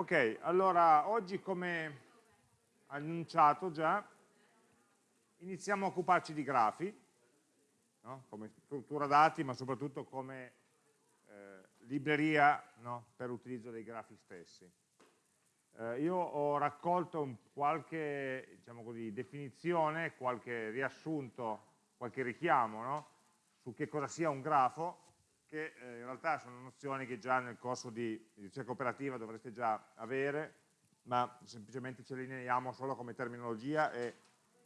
Ok, allora oggi come annunciato già iniziamo a occuparci di grafi, no? come struttura dati ma soprattutto come eh, libreria no? per l'utilizzo dei grafi stessi. Eh, io ho raccolto qualche diciamo così, definizione, qualche riassunto, qualche richiamo no? su che cosa sia un grafo che eh, in realtà sono nozioni che già nel corso di ricerca operativa dovreste già avere, ma semplicemente ce le lineiamo solo come terminologia e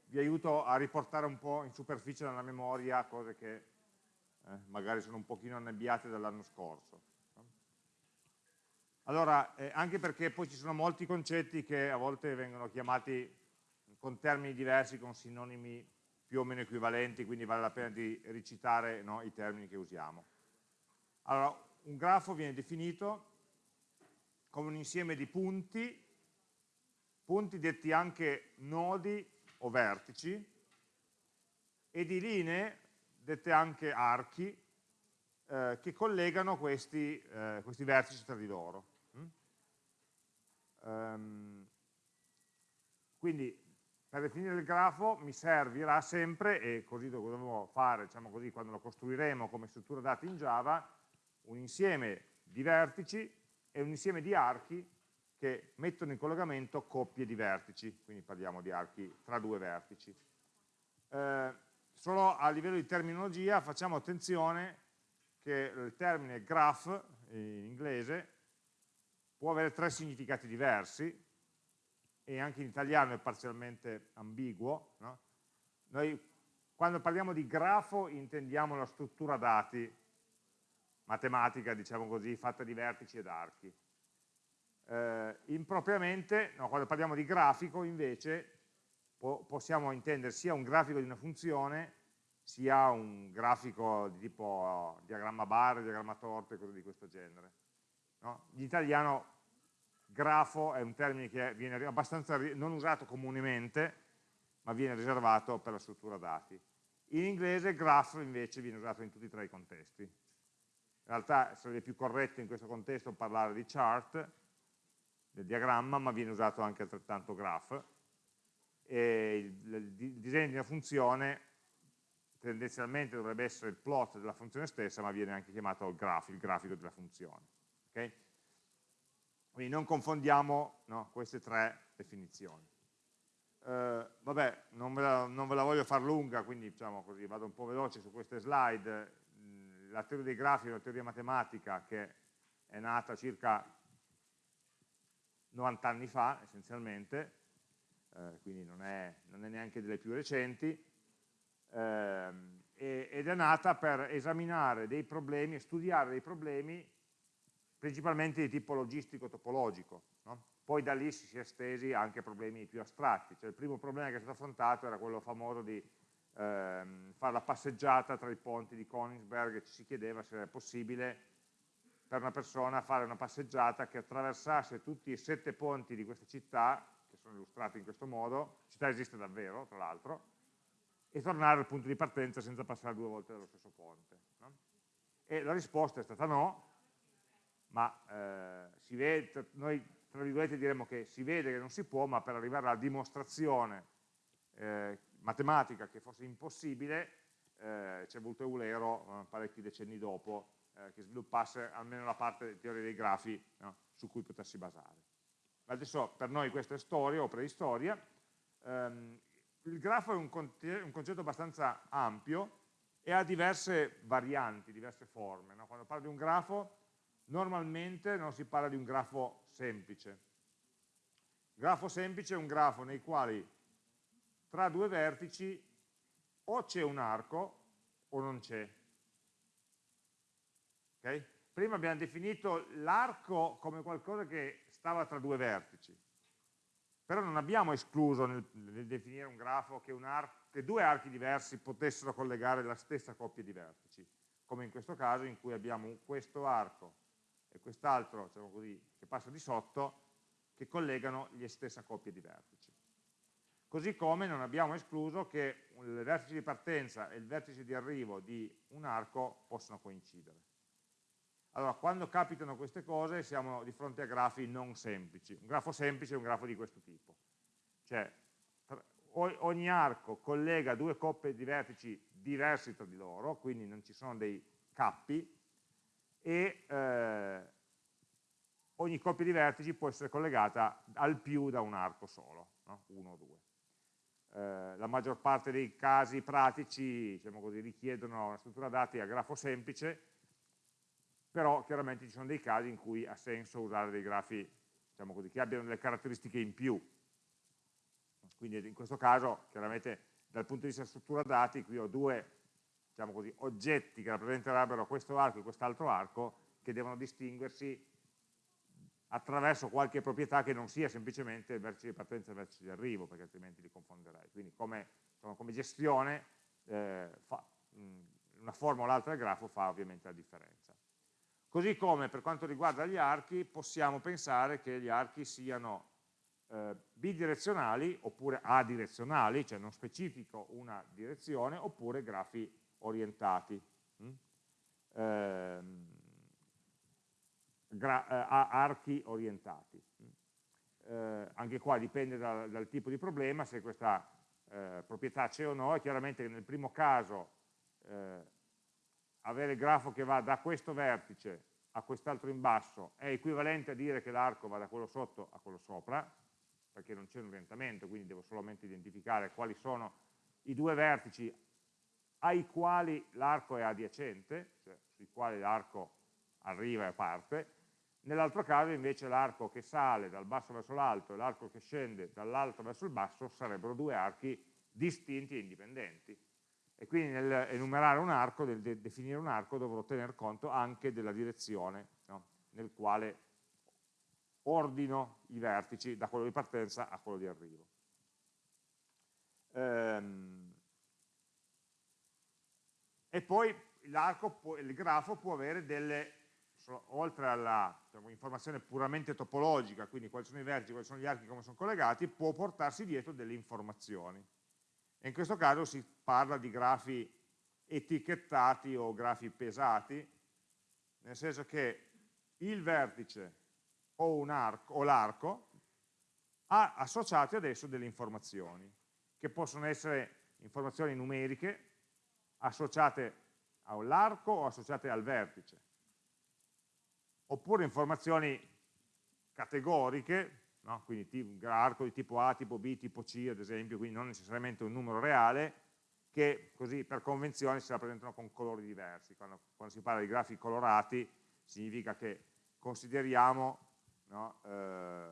vi aiuto a riportare un po' in superficie nella memoria cose che eh, magari sono un pochino annebbiate dall'anno scorso. Allora, eh, anche perché poi ci sono molti concetti che a volte vengono chiamati con termini diversi, con sinonimi più o meno equivalenti, quindi vale la pena di recitare no, i termini che usiamo. Allora, un grafo viene definito come un insieme di punti, punti detti anche nodi o vertici, e di linee, dette anche archi, eh, che collegano questi, eh, questi, vertici tra di loro. Mm? Um, quindi per definire il grafo mi servirà sempre, e così lo dovremo fare diciamo così, quando lo costruiremo come struttura dati in Java, un insieme di vertici e un insieme di archi che mettono in collegamento coppie di vertici, quindi parliamo di archi tra due vertici. Eh, solo a livello di terminologia facciamo attenzione che il termine graph in inglese può avere tre significati diversi e anche in italiano è parzialmente ambiguo. No? Noi quando parliamo di grafo intendiamo la struttura dati matematica, diciamo così, fatta di vertici ed archi. Eh, impropriamente, no, quando parliamo di grafico, invece, po possiamo intendere sia un grafico di una funzione, sia un grafico di tipo diagramma bar, diagramma torte, cose di questo genere. No? In italiano grafo è un termine che viene abbastanza non usato comunemente, ma viene riservato per la struttura dati. In inglese graph invece viene usato in tutti e tre i contesti. In realtà sarebbe più corretto in questo contesto parlare di chart, del diagramma, ma viene usato anche altrettanto graph. E il, il disegno di una funzione tendenzialmente dovrebbe essere il plot della funzione stessa, ma viene anche chiamato il graph, il grafico della funzione. Okay? Quindi non confondiamo no, queste tre definizioni. Uh, vabbè, non ve, la, non ve, la, voglio far lunga, quindi diciamo così, vado un po' veloce su queste slide la teoria dei grafi una teoria matematica che è nata circa 90 anni fa essenzialmente, eh, quindi non è, non è, neanche delle più recenti, eh, ed è nata per esaminare dei problemi e studiare dei problemi principalmente di tipo logistico-topologico. No? Poi da lì si è estesi anche a problemi più astratti, cioè il primo problema che è stato affrontato era quello famoso di ehm, fare la passeggiata tra i ponti di Königsberg e ci si chiedeva se era possibile per una persona fare una passeggiata che attraversasse tutti i sette ponti di questa città, che sono illustrati in questo modo, città esiste davvero tra l'altro, e tornare al punto di partenza senza passare due volte dallo stesso ponte. No? E la risposta è stata no, ma eh, si vede, noi tra virgolette diremmo che si vede che non si può, ma per arrivare alla dimostrazione eh, matematica che fosse impossibile, eh, ci è voluto Eulero eh, parecchi decenni dopo eh, che sviluppasse almeno la parte di teoria dei grafi no, su cui potersi basare. Adesso per noi questa è storia o preistoria. Um, il grafo è un, un, concetto abbastanza ampio e ha diverse varianti, diverse forme. No? Quando parlo di un grafo normalmente non si parla di un grafo semplice. Grafo semplice è un grafo nei quali tra due vertici o c'è un arco o non c'è. Okay? Prima abbiamo definito l'arco come qualcosa che stava tra due vertici, però non abbiamo escluso nel, nel definire un grafo che, un che due archi diversi potessero collegare la stessa coppia di vertici, come in questo caso in cui abbiamo questo arco e quest'altro diciamo che passa di sotto, che collegano le stesse coppie di vertici. Così come non abbiamo escluso che il vertice di partenza e il vertice di arrivo di un arco possano coincidere. Allora, quando capitano queste cose siamo di fronte a grafi non semplici. Un grafo semplice è un grafo di questo tipo. Cioè, ogni arco collega due coppie di vertici diversi tra di loro, quindi non ci sono dei cappi, e eh, ogni coppia di vertici può essere collegata al più da un arco solo, no? uno o due. Eh, la maggior parte dei casi pratici diciamo così, richiedono una struttura dati a grafo semplice, però chiaramente ci sono dei casi in cui ha senso usare dei grafi diciamo così, che abbiano delle caratteristiche in più. Quindi in questo caso, chiaramente dal punto di vista struttura dati, qui ho due diciamo così, oggetti che rappresenterebbero questo arco e quest'altro arco che devono distinguersi attraverso qualche proprietà che non sia semplicemente il vertice di partenza e il vertice di arrivo, perché altrimenti li confonderei. Quindi come, insomma, come gestione eh, fa, mh, una forma o l'altra del grafo fa ovviamente la differenza. Così come per quanto riguarda gli archi, possiamo pensare che gli archi siano eh, bidirezionali oppure adirezionali, cioè non specifico una direzione, oppure grafi orientati. Mm? Eh, eh, archi orientati. Eh, anche qua dipende dal, dal, tipo di problema, se questa eh, proprietà c'è o no, è chiaramente nel primo caso eh, avere il grafo che va da questo vertice a quest'altro in basso è equivalente a dire che l'arco va da quello sotto a quello sopra, perché non c'è un orientamento, quindi devo solamente identificare quali sono i due vertici ai quali l'arco è adiacente, cioè sui quali l'arco arriva e parte, nell'altro caso invece l'arco che sale dal basso verso l'alto e l'arco che scende dall'alto verso il basso sarebbero due archi distinti e indipendenti e quindi nel enumerare un arco, nel de definire un arco, dovrò tener conto anche della direzione no? nel quale ordino i vertici da quello di partenza a quello di arrivo. Ehm, e poi l'arco, il grafo può avere delle, oltre alla diciamo, informazione puramente topologica, quindi quali sono i vertici, quali sono gli archi, come sono collegati, può portarsi dietro delle informazioni. E in questo caso si parla di grafi etichettati o grafi pesati, nel senso che il vertice o l'arco ha associate adesso delle informazioni, che possono essere informazioni numeriche associate all'arco o associate al vertice, oppure informazioni categoriche no? quindi arco di tipo A, tipo B, tipo C ad esempio, quindi non necessariamente un numero reale, che così per convenzione si rappresentano con colori diversi. Quando, quando si parla di grafi colorati significa che consideriamo no, eh,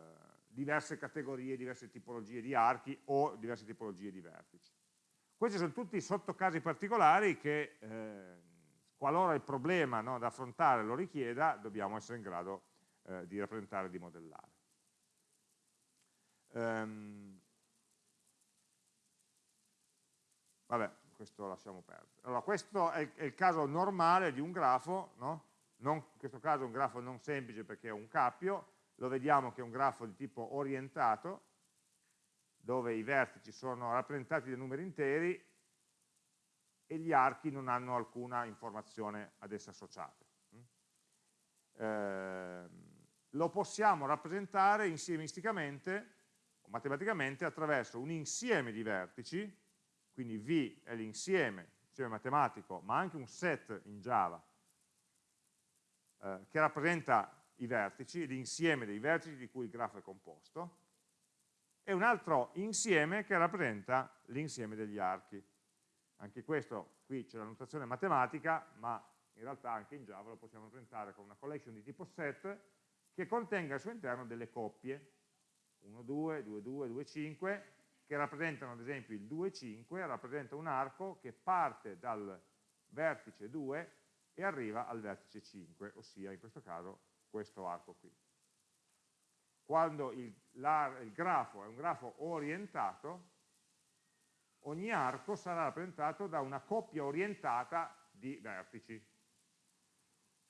diverse categorie, diverse tipologie di archi o diverse tipologie di vertici. Questi sono tutti sottocasi particolari che, eh, qualora il problema no, da affrontare lo richieda, dobbiamo essere in grado eh, di rappresentare e di modellare. Um, vabbè, questo lasciamo perdere. Allora, questo è il, è il caso normale di un grafo, no? non, in questo caso è un grafo non semplice perché è un cappio, lo vediamo che è un grafo di tipo orientato, dove i vertici sono rappresentati da numeri interi e gli archi non hanno alcuna informazione ad esse associate. Eh, lo possiamo rappresentare insiemisticamente matematicamente attraverso un insieme di vertici, quindi V è l'insieme, insieme matematico, ma anche un set in Java, eh, che rappresenta i vertici, l'insieme dei vertici di cui il grafo è composto, e un altro insieme che rappresenta l'insieme degli archi. Anche questo, qui c'è la notazione matematica, ma in realtà anche in Java lo possiamo rappresentare con una collection di tipo set che contenga al suo interno delle coppie, 1, 2, 2, 2, 2, 5, che rappresentano ad esempio il 2, 5, rappresenta un arco che parte dal vertice 2 e arriva al vertice 5, ossia in questo caso questo arco qui. Quando il, la, il grafo è un grafo orientato, ogni arco sarà rappresentato da una coppia orientata di vertici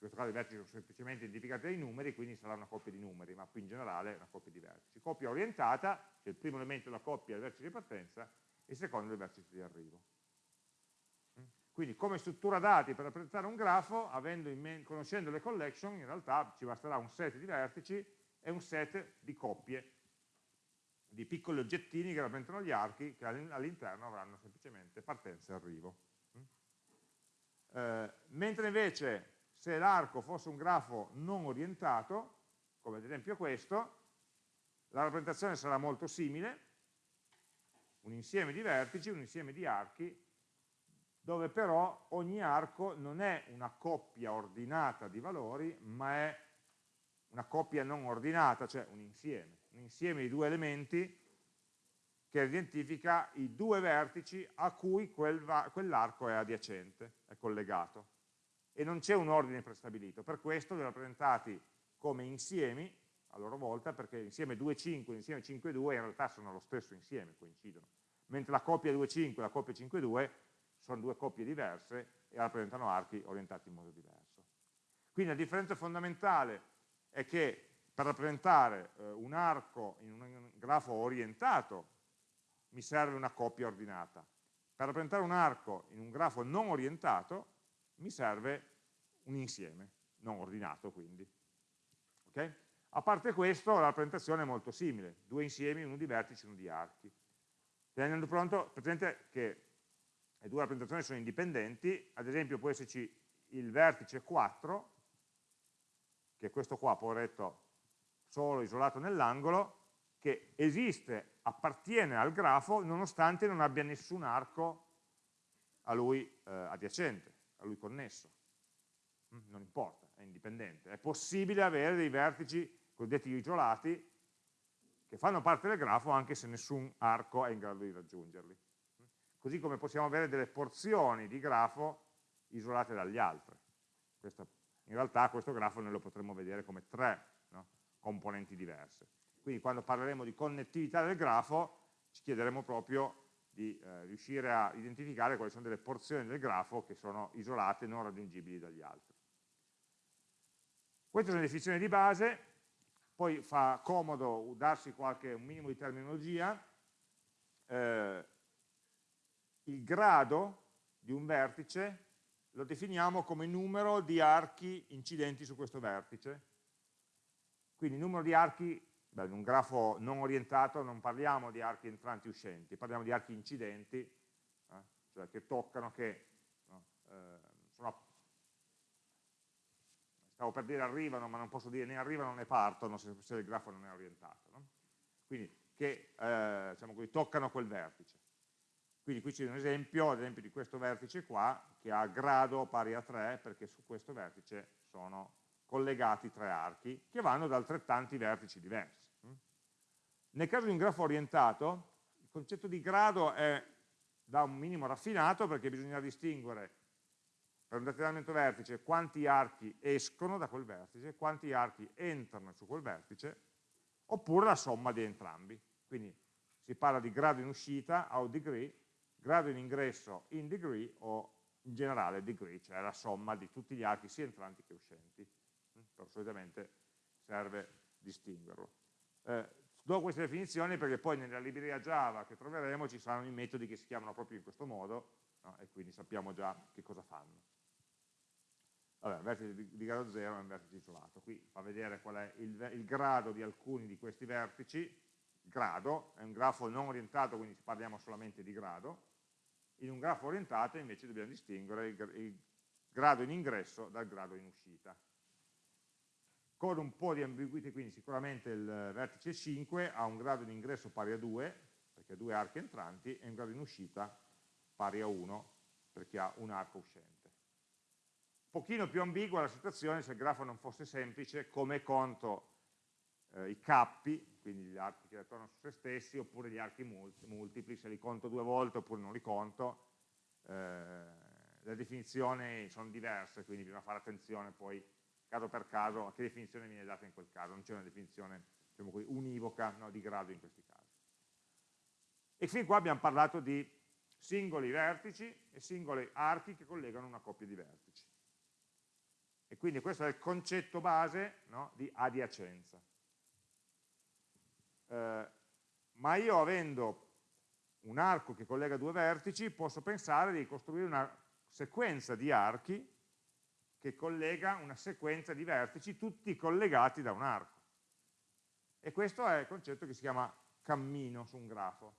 questo caso i vertici sono semplicemente identificati dai numeri, quindi sarà una coppia di numeri, ma qui in generale una coppia di vertici. Coppia orientata, che il primo elemento della coppia è il vertice di partenza, e il secondo è il vertice di arrivo. Quindi come struttura dati per rappresentare un grafo, conoscendo le collection, in realtà ci basterà un set di vertici e un set di coppie, di piccoli oggettini che rappresentano gli archi che all'interno avranno semplicemente partenza e arrivo. Eh, mentre invece se l'arco fosse un grafo non orientato, come ad esempio questo, la rappresentazione sarà molto simile, un insieme di vertici, un insieme di archi, dove però ogni arco non è una coppia ordinata di valori, ma è una coppia non ordinata, cioè un insieme, un insieme di due elementi che identifica i due vertici a cui quel quell'arco è adiacente, è collegato. E non c'è un ordine prestabilito, per questo li ho rappresentati come insiemi a loro volta, perché l'insieme 2,5 e l'insieme 5,2 in realtà sono lo stesso insieme, coincidono. Mentre la coppia 2,5 e la coppia 5,2 sono due coppie diverse e rappresentano archi orientati in modo diverso. Quindi la differenza fondamentale è che per rappresentare eh, un arco in un grafo orientato mi serve una coppia ordinata. Per rappresentare un arco in un grafo non orientato mi serve un insieme, non ordinato quindi. Okay? A parte questo la rappresentazione è molto simile, due insiemi, uno di vertici e uno di archi. Tenendo pronto, presente che le due rappresentazioni sono indipendenti, ad esempio può esserci il vertice 4, che è questo qua, poveretto, solo isolato nell'angolo, che esiste, appartiene al grafo, nonostante non abbia nessun arco a lui eh, adiacente, a lui connesso. Mm, non importa, è indipendente. È possibile avere dei vertici cosiddetti isolati che fanno parte del grafo anche se nessun arco è in grado di raggiungerli così come possiamo avere delle porzioni di grafo isolate dagli altri. Questo, in realtà questo grafo noi lo potremmo vedere come tre? Componenti diverse. Quindi quando parleremo di connettività del grafo ci chiederemo proprio di eh, riuscire a identificare quali sono delle porzioni del grafo che sono isolate e non raggiungibili dagli altri. Queste sono le definizioni di base, poi fa comodo darsi qualche, un minimo di terminologia, eh, il grado di un vertice lo definiamo come numero di archi incidenti su questo vertice. Quindi il numero di archi, beh, in un grafo non orientato non parliamo di archi entranti e uscenti, parliamo di archi incidenti, eh, cioè che toccano, che no, eh, sono, stavo per dire arrivano, ma non posso dire né arrivano né partono se, se il grafo non è orientato. No? Quindi che eh, diciamo così, toccano quel vertice. Quindi qui c'è un esempio, ad esempio di questo vertice qua, che ha grado pari a 3, perché su questo vertice sono collegati tre archi, che vanno da altrettanti vertici diversi. Nel caso di un grafo orientato, il concetto di grado è da un minimo raffinato, perché bisogna distinguere per un determinato vertice quanti archi escono da quel vertice, quanti archi entrano su quel vertice, oppure la somma di entrambi. Quindi si parla di grado in uscita, out degree, grado in ingresso in degree o in generale degree, cioè la somma di tutti gli archi sia entranti che uscenti. Però solitamente serve distinguerlo. Eh, do queste definizioni perché poi nella libreria Java che troveremo ci saranno i metodi che si chiamano proprio in questo modo no? e quindi sappiamo già che cosa fanno. Vabbè, vertice di, di grado 0 è un vertice isolato, qui fa vedere qual è il, il grado di alcuni di questi vertici, grado, è un grafo non orientato quindi parliamo solamente di grado, in un grafo orientato invece dobbiamo distinguere il, il grado in ingresso dal grado in uscita. Con un po' di ambiguità, quindi sicuramente il vertice 5 ha un grado in ingresso pari a 2, perché ha due archi entranti, e un grado in uscita pari a 1, perché ha un arco uscente. Un pochino più ambigua la situazione se il grafo non fosse semplice, come conto eh, i cappi, quindi gli archi che ritornano su se stessi, oppure gli archi multipli, se li conto due volte oppure non li conto, eh, le definizioni sono diverse, quindi bisogna fare attenzione poi caso per caso a che definizione viene data in quel caso, non c'è una definizione diciamo così, univoca no, di grado in questi casi. E fin qua abbiamo parlato di singoli vertici e singoli archi che collegano una coppia di vertici. E quindi questo è il concetto base no, di adiacenza eh, ma io avendo un arco che collega due vertici posso pensare di costruire una sequenza di archi che collega una sequenza di vertici tutti collegati da un arco. E questo è il concetto che si chiama cammino su un grafo.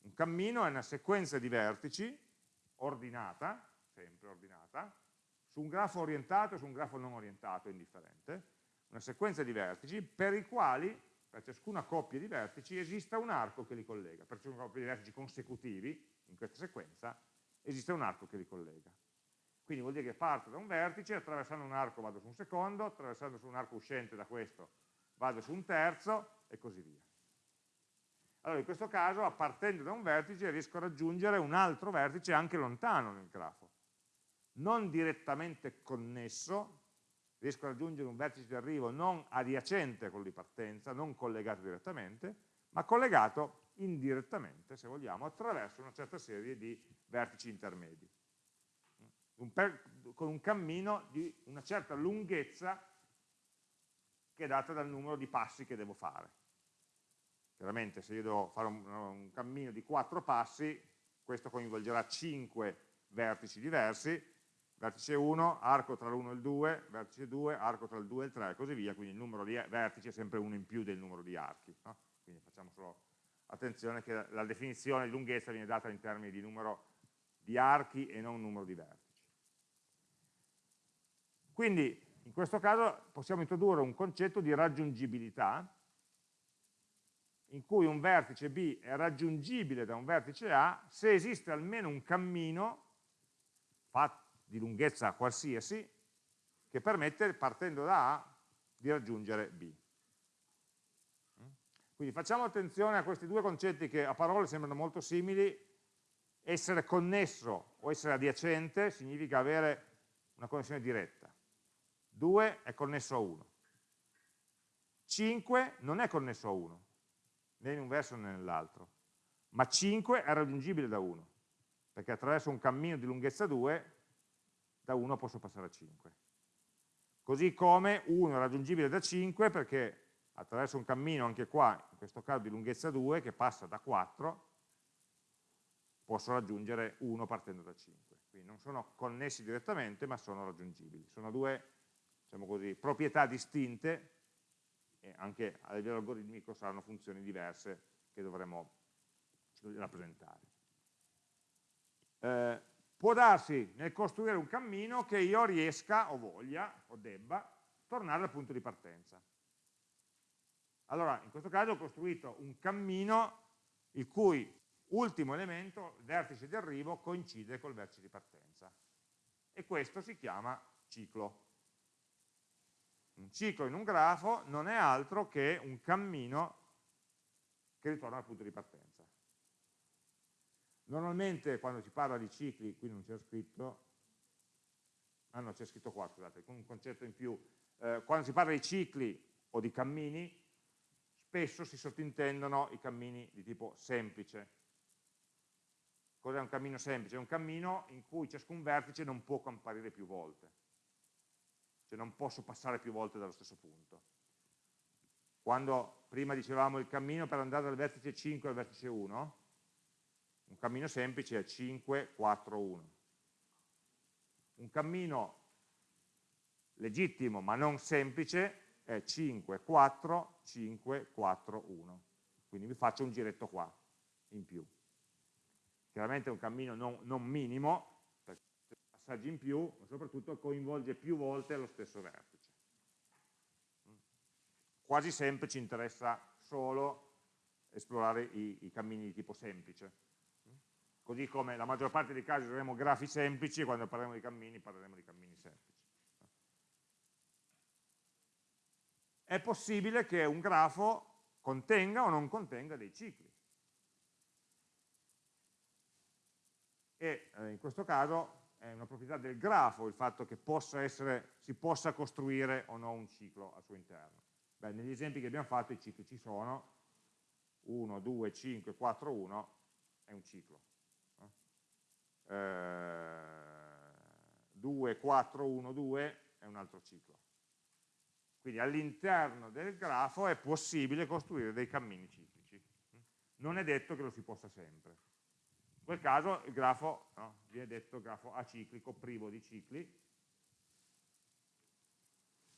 Un cammino è una sequenza di vertici ordinata, sempre ordinata, su un grafo orientato e su un grafo non orientato, indifferente, una sequenza di vertici per i quali per ciascuna coppia di vertici esista un arco che li collega, per ciascuna coppia di vertici consecutivi in questa sequenza esiste un arco che li collega. Quindi vuol dire che parto da un vertice, attraversando un arco vado su un secondo, attraversando su un arco uscente da questo vado su un terzo e così via. Allora in questo caso, partendo da un vertice, riesco a raggiungere un altro vertice anche lontano nel grafo. Non direttamente connesso, riesco a raggiungere un vertice di arrivo non adiacente a quello di partenza, non collegato direttamente, ma collegato indirettamente, se vogliamo, attraverso una certa serie di vertici intermedi, un per, con un cammino di una certa lunghezza che è data dal numero di passi che devo fare. Chiaramente se io devo fare un, un cammino di quattro passi, questo coinvolgerà cinque vertici diversi, vertice 1, arco tra l'1 e il 2, vertice 2, arco tra il 2 e il 3 e così via, quindi il numero di vertici è sempre uno in più del numero di archi. No? Quindi facciamo solo attenzione che la definizione di lunghezza viene data in termini di numero di archi e non numero di vertici. Quindi in questo caso possiamo introdurre un concetto di raggiungibilità in cui un vertice B è raggiungibile da un vertice A se esiste almeno un cammino di lunghezza qualsiasi che permette, partendo da A, di raggiungere B. Quindi facciamo attenzione a questi due concetti che a parole sembrano molto simili, essere connesso o essere adiacente significa avere una connessione diretta, 2 è connesso a 1, 5 non è connesso a 1, né in un verso né nell'altro, ma 5 è raggiungibile da 1, perché attraverso un cammino di lunghezza 2 da 1 posso passare a 5. Così come 1 è raggiungibile da 5 perché attraverso un cammino anche qua, in questo caso di lunghezza 2, che passa da 4, posso raggiungere 1 partendo da 5. Quindi non sono connessi direttamente, ma sono raggiungibili. Sono due diciamo così, proprietà distinte e anche a livello algoritmico saranno funzioni diverse che dovremo rappresentare. Eh, Può darsi nel costruire un cammino che io riesca o voglia o debba tornare al punto di partenza. Allora, in questo caso ho costruito un cammino il cui ultimo elemento, il vertice di arrivo, coincide col vertice di partenza. E questo si chiama ciclo. Un ciclo in un grafo non è altro che un cammino che ritorna al punto di partenza. Normalmente quando si parla di cicli, qui non c'è scritto, ah no c'è scritto qua scusate, con un concetto in più, eh, quando si parla di cicli o di cammini, spesso si sottintendono i cammini di tipo semplice. Cos'è un cammino semplice? È un cammino in cui ciascun vertice non può comparire più volte, cioè non posso passare più volte dallo stesso punto. Quando prima dicevamo il cammino per andare dal vertice 5 al vertice 1, un cammino semplice è 5, 4, 1. Un cammino legittimo ma non semplice è 5, 4, 5, 4, 1. Quindi mi faccio un giretto qua, in più. Chiaramente è un cammino non, non minimo, passaggi in più, ma soprattutto coinvolge più volte lo stesso vertice. Quasi sempre ci interessa solo esplorare i, i cammini di tipo semplice così come la maggior parte dei casi useremo grafi semplici e quando parleremo di cammini parleremo di cammini semplici. È possibile che un grafo contenga o non contenga dei cicli. E eh, in questo caso è una proprietà del grafo il fatto che possa essere, si possa costruire o no un ciclo al suo interno. Beh, negli esempi che abbiamo fatto i cicli ci sono, 1, 2, 5, 4, 1 è un ciclo. 2, 4, 1, 2 è un altro ciclo. Quindi all'interno del grafo è possibile costruire dei cammini ciclici. Non è detto che lo si possa sempre, quel caso il grafo no, viene detto grafo aciclico, privo di cicli,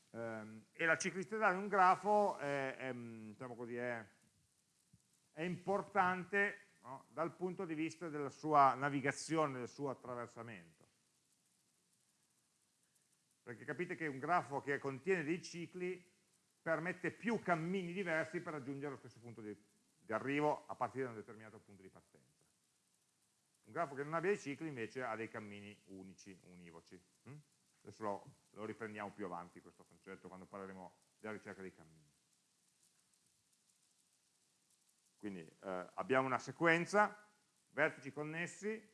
ehm, e la ciclicità di un grafo è, è, diciamo così, è, è importante no, dal punto di vista della sua navigazione, del suo attraversamento. Perché capite che un grafo che contiene dei cicli permette più cammini diversi per raggiungere lo stesso punto di, di arrivo a partire da un determinato punto di partenza. Un grafo che non abbia i cicli invece ha dei cammini unici, univoci. Hm? Adesso lo, lo riprendiamo più avanti questo concetto quando parleremo della ricerca dei cammini. Quindi eh, abbiamo una sequenza, vertici connessi,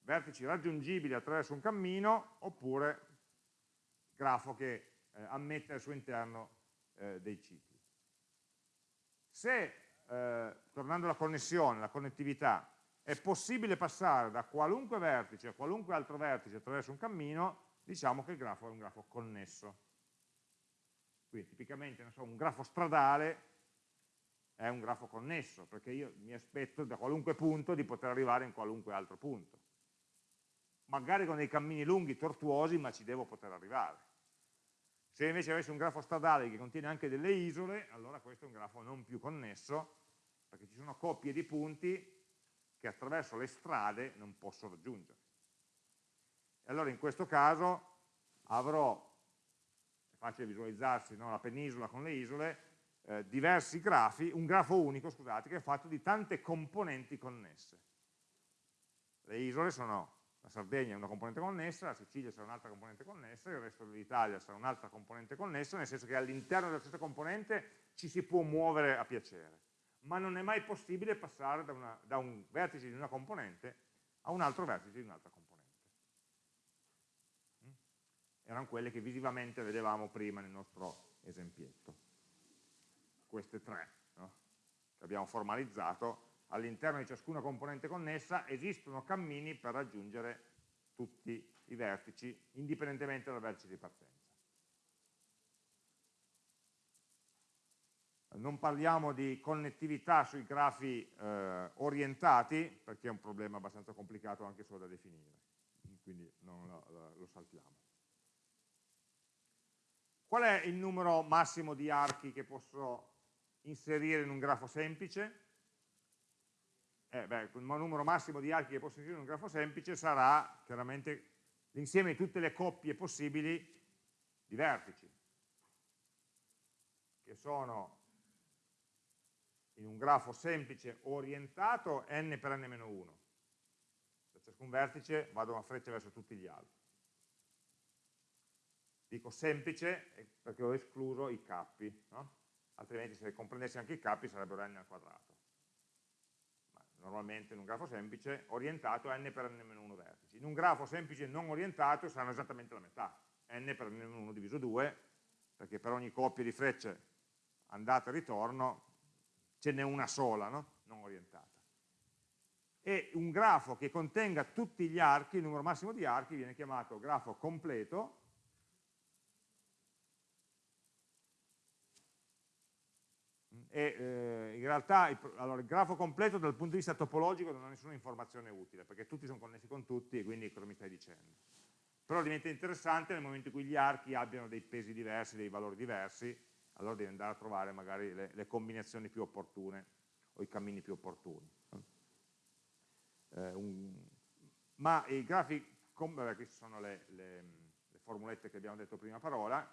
vertici raggiungibili attraverso un cammino, oppure grafo che eh, ammette al suo interno eh, dei cicli. Se, eh, tornando alla connessione, alla connettività, è possibile passare da qualunque vertice a qualunque altro vertice attraverso un cammino, diciamo che il grafo è un grafo connesso. Quindi tipicamente so, un grafo stradale è un grafo connesso, perché io mi aspetto da qualunque punto di poter arrivare in qualunque altro punto. Magari con dei cammini lunghi, tortuosi, ma ci devo poter arrivare. Se invece avessi un grafo stradale che contiene anche delle isole, allora questo è un grafo non più connesso, perché ci sono coppie di punti che attraverso le strade non posso raggiungere. E allora in questo caso avrò, è facile visualizzarsi no, la penisola con le isole, eh, diversi grafi, un grafo unico, scusate, che è fatto di tante componenti connesse. Le isole sono, la Sardegna è una componente connessa, la Sicilia sarà un'altra componente connessa, il resto dell'Italia sarà un'altra componente connessa, nel senso che all'interno della stessa componente ci si può muovere a piacere ma non è mai possibile passare da, una, da un vertice di una componente a un altro vertice di un'altra componente. Mm? Erano quelle che visivamente vedevamo prima nel nostro esempietto. Queste tre no? che abbiamo formalizzato, all'interno di ciascuna componente connessa esistono cammini per raggiungere tutti i vertici, indipendentemente dal vertice di partenza. Non parliamo di connettività sui grafi eh, orientati, perché è un problema abbastanza complicato anche solo da definire, quindi lo, lo saltiamo. Qual è il numero massimo di archi che posso inserire in un grafo semplice? Eh, beh, il numero massimo di archi che posso inserire in un grafo semplice sarà chiaramente l'insieme di tutte le coppie possibili di vertici, che sono in un grafo semplice orientato n per n-1. Da ciascun vertice vado a freccia verso tutti gli altri. Dico semplice perché ho escluso i cappi, no? altrimenti se comprendessi anche i cappi sarebbero n al quadrato. Ma normalmente in un grafo semplice orientato n per n-1 vertici. In un grafo semplice non orientato saranno esattamente la metà, n per n-1 diviso 2, perché per ogni coppia di frecce andata e ritorno ce n'è una sola, no? non orientata. E un grafo che contenga tutti gli archi, il numero massimo di archi, viene chiamato grafo completo, e eh, in realtà il, allora, il, grafo completo dal punto di vista topologico non ha nessuna informazione utile, perché tutti sono connessi con tutti e quindi cosa mi stai dicendo? Però diventa interessante nel momento in cui gli archi abbiano dei pesi diversi, dei valori diversi, allora devi andare a trovare magari le, le combinazioni più opportune o i cammini più opportuni. Eh, un, ma i grafi, queste sono le, le, le, formulette che abbiamo detto prima parola,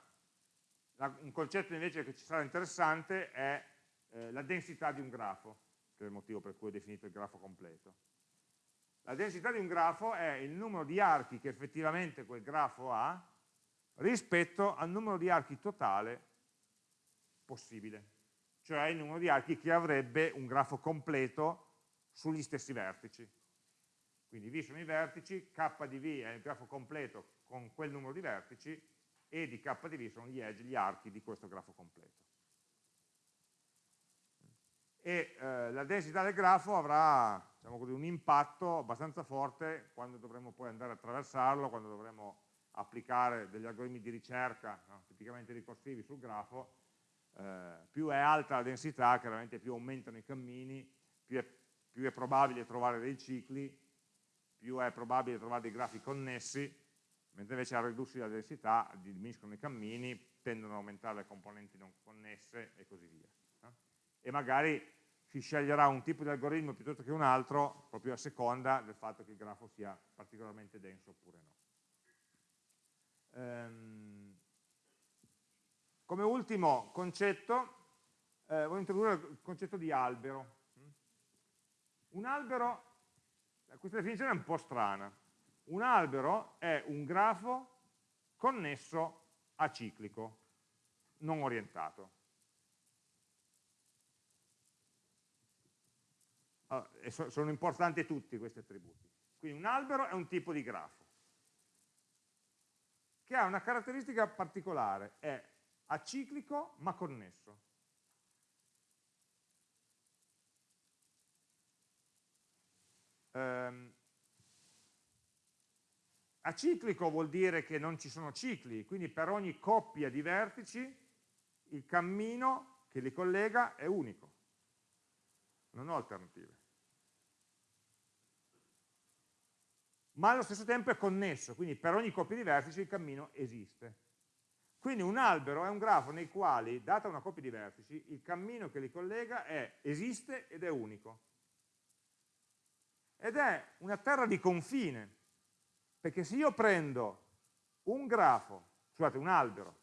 la, un concetto invece che ci sarà interessante è eh, la densità di un grafo, che è il motivo per cui ho definito il grafo completo. La densità di un grafo è il numero di archi che effettivamente quel grafo ha rispetto al numero di archi totale possibile, cioè il numero di archi che avrebbe un grafo completo sugli stessi vertici. Quindi V sono i vertici, K di V è il grafo completo con quel numero di vertici e di K di V sono gli edge, gli archi di questo grafo completo. E eh, la densità del grafo avrà diciamo così, un impatto abbastanza forte quando dovremo poi andare a attraversarlo, quando dovremo applicare degli algoritmi di ricerca no, tipicamente ricorsivi sul grafo eh, più è alta la densità, chiaramente più aumentano i cammini, più è più è probabile trovare dei cicli, più è probabile trovare dei grafi connessi, mentre invece al ridursi la densità diminuiscono i cammini, tendono ad aumentare le componenti non connesse e così via. E magari si sceglierà un tipo di algoritmo piuttosto che un altro, proprio a seconda del fatto che il grafo sia particolarmente denso oppure no. Ehm, come ultimo concetto, eh, voglio introdurre il concetto di albero. Un albero, questa definizione è un po' strana, un albero è un grafo connesso aciclico, non orientato. Allora, sono importanti tutti questi attributi. Quindi un albero è un tipo di grafo che ha una caratteristica particolare, è aciclico ma connesso. Um, aciclico vuol dire che non ci sono cicli, quindi per ogni coppia di vertici il cammino che li collega è unico, non ho alternative. Ma allo stesso tempo è connesso, quindi per ogni coppia di vertici il cammino esiste. Quindi un albero è un grafo nei quali, data una coppia di vertici, il cammino che li collega è, esiste ed è unico. Ed è una terra di confine, perché se io prendo un grafo, scusate, un albero,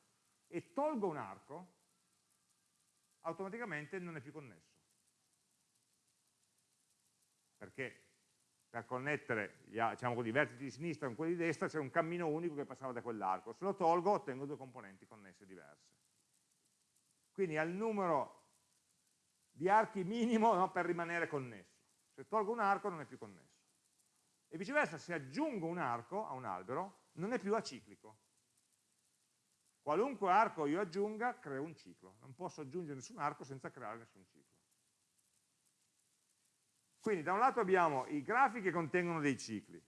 e tolgo un arco, automaticamente non è più connesso. Perché per connettere diciamo, i vertici di sinistra con quelli di destra c'è un cammino unico che passava da quell'arco. Se lo tolgo ottengo due componenti connesse diverse. Quindi ha il numero di archi minimo no, per rimanere connesso. Se tolgo un arco non è più connesso. E viceversa, se aggiungo un arco a un albero, non è più aciclico. Qualunque arco io aggiunga, creo un ciclo. Non posso aggiungere nessun arco senza creare nessun ciclo. Quindi da un lato abbiamo i grafi che contengono dei cicli.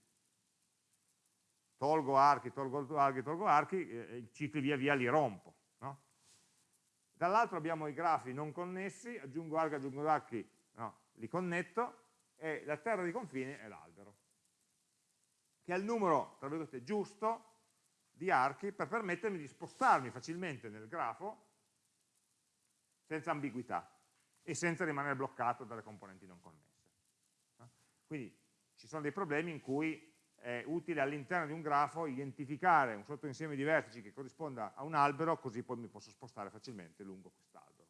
Tolgo archi, tolgo archi, tolgo archi, e i cicli via via li rompo. No? Dall'altro abbiamo i grafi non connessi, aggiungo archi, aggiungo archi, no, li connetto, e la terra di confine è l'albero, che è il numero, tra virgolette, giusto di archi per permettermi di spostarmi facilmente nel grafo senza ambiguità e senza rimanere bloccato dalle componenti non connesse. Quindi ci sono dei problemi in cui è utile all'interno di un grafo identificare un sottoinsieme di vertici che corrisponda a un albero, così poi mi posso spostare facilmente lungo quest'albero.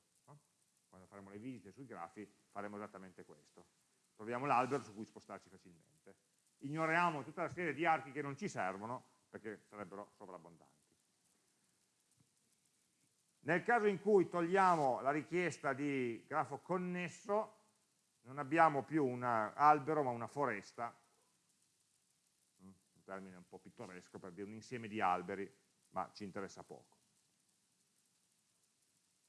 Quando faremo le visite sui grafi faremo esattamente questo. Troviamo l'albero su cui spostarci facilmente. Ignoriamo tutta la serie di archi che non ci servono perché sarebbero sovrabbondanti. Nel caso in cui togliamo la richiesta di grafo connesso, non abbiamo più un albero ma una foresta, mm, un termine un po' pittoresco per dire un insieme di alberi, ma ci interessa poco.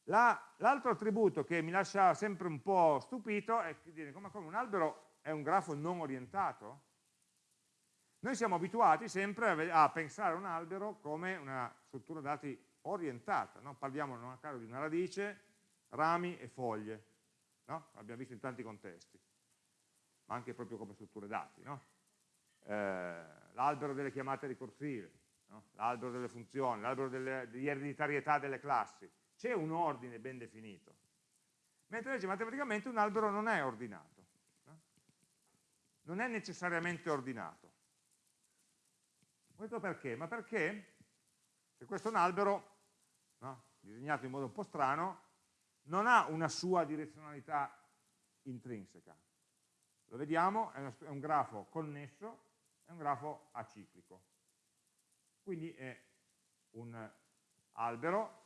L'altro attributo che mi lascia sempre un po' stupito è dire come, come un albero è un grafo non orientato? Noi siamo abituati sempre a, a pensare a un albero come una struttura dati orientata, no? parliamo non a caso di una radice, rami e foglie, no? l'abbiamo visto in tanti contesti, ma anche proprio come strutture dati. No? Eh, l'albero delle chiamate ricorsive, no? l'albero delle funzioni, l'albero di ereditarietà delle classi, c'è un ordine ben definito, mentre invece matematicamente un albero non è ordinato, non è necessariamente ordinato. Questo perché? Ma perché se questo è un albero disegnato in modo un po' strano, non ha una sua direzionalità intrinseca. Lo vediamo, è un grafo connesso, è un grafo aciclico. Quindi è un albero,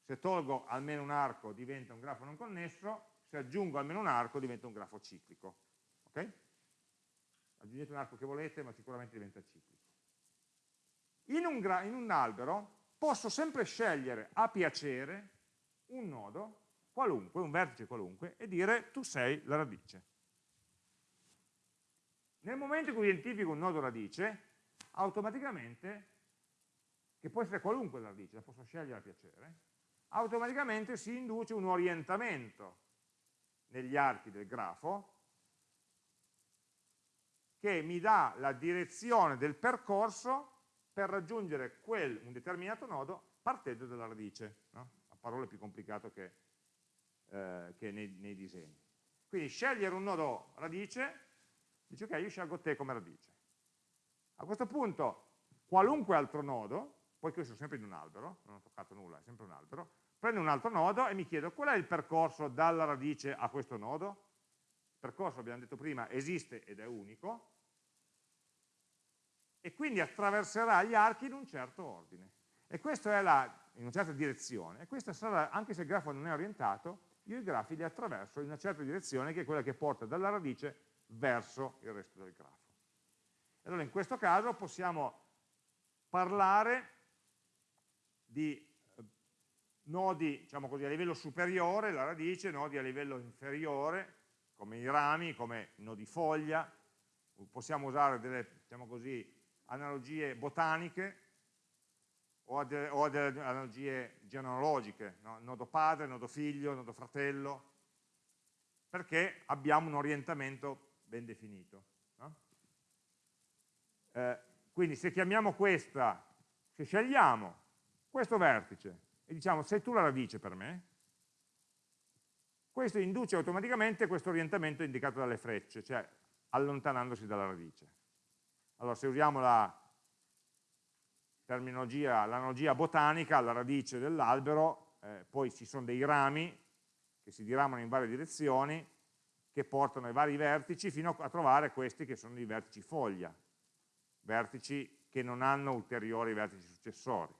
se tolgo almeno un arco diventa un grafo non connesso, se aggiungo almeno un arco diventa un grafo ciclico. Okay? Aggiungete un arco che volete, ma sicuramente diventa ciclico. In un, in un albero posso sempre scegliere a piacere un nodo qualunque, un vertice qualunque, e dire tu sei la radice. Nel momento in cui identifico un nodo radice, automaticamente, che può essere qualunque la radice, la posso scegliere a piacere, automaticamente si induce un orientamento negli archi del grafo che mi dà la direzione del percorso per raggiungere quel, un determinato nodo partendo dalla radice, no? a parole più complicato che, eh, che nei, nei disegni. Quindi scegliere un nodo radice, dice ok, io scelgo te come radice. A questo punto, qualunque altro nodo, poiché io sono sempre in un albero, non ho toccato nulla, è sempre un albero, prendo un altro nodo e mi chiedo qual è il percorso dalla radice a questo nodo? Il percorso, abbiamo detto prima, esiste ed è unico, e quindi attraverserà gli archi in un certo ordine. E questo è la, in una certa direzione, e questo sarà, anche se il grafo non è orientato, io i grafi li attraverso in una certa direzione che è quella che porta dalla radice verso il resto del grafo. Allora in questo caso possiamo parlare di eh, nodi diciamo così, a livello superiore, la radice, nodi a livello inferiore, come i rami, come nodi foglia, possiamo usare delle diciamo così, analogie botaniche o, a delle, o a delle analogie genealogiche, no? nodo padre, nodo figlio, nodo fratello, perché abbiamo un orientamento ben definito. No? Eh, quindi se chiamiamo questa, se scegliamo questo vertice e diciamo sei tu la radice per me, questo induce automaticamente questo orientamento indicato dalle frecce, cioè allontanandosi dalla radice. Allora se usiamo la l'analogia botanica, alla radice dell'albero, eh, poi ci sono dei rami che si diramano in varie direzioni, che portano ai vari vertici fino a trovare questi che sono i vertici foglia, vertici che non hanno ulteriori vertici successori.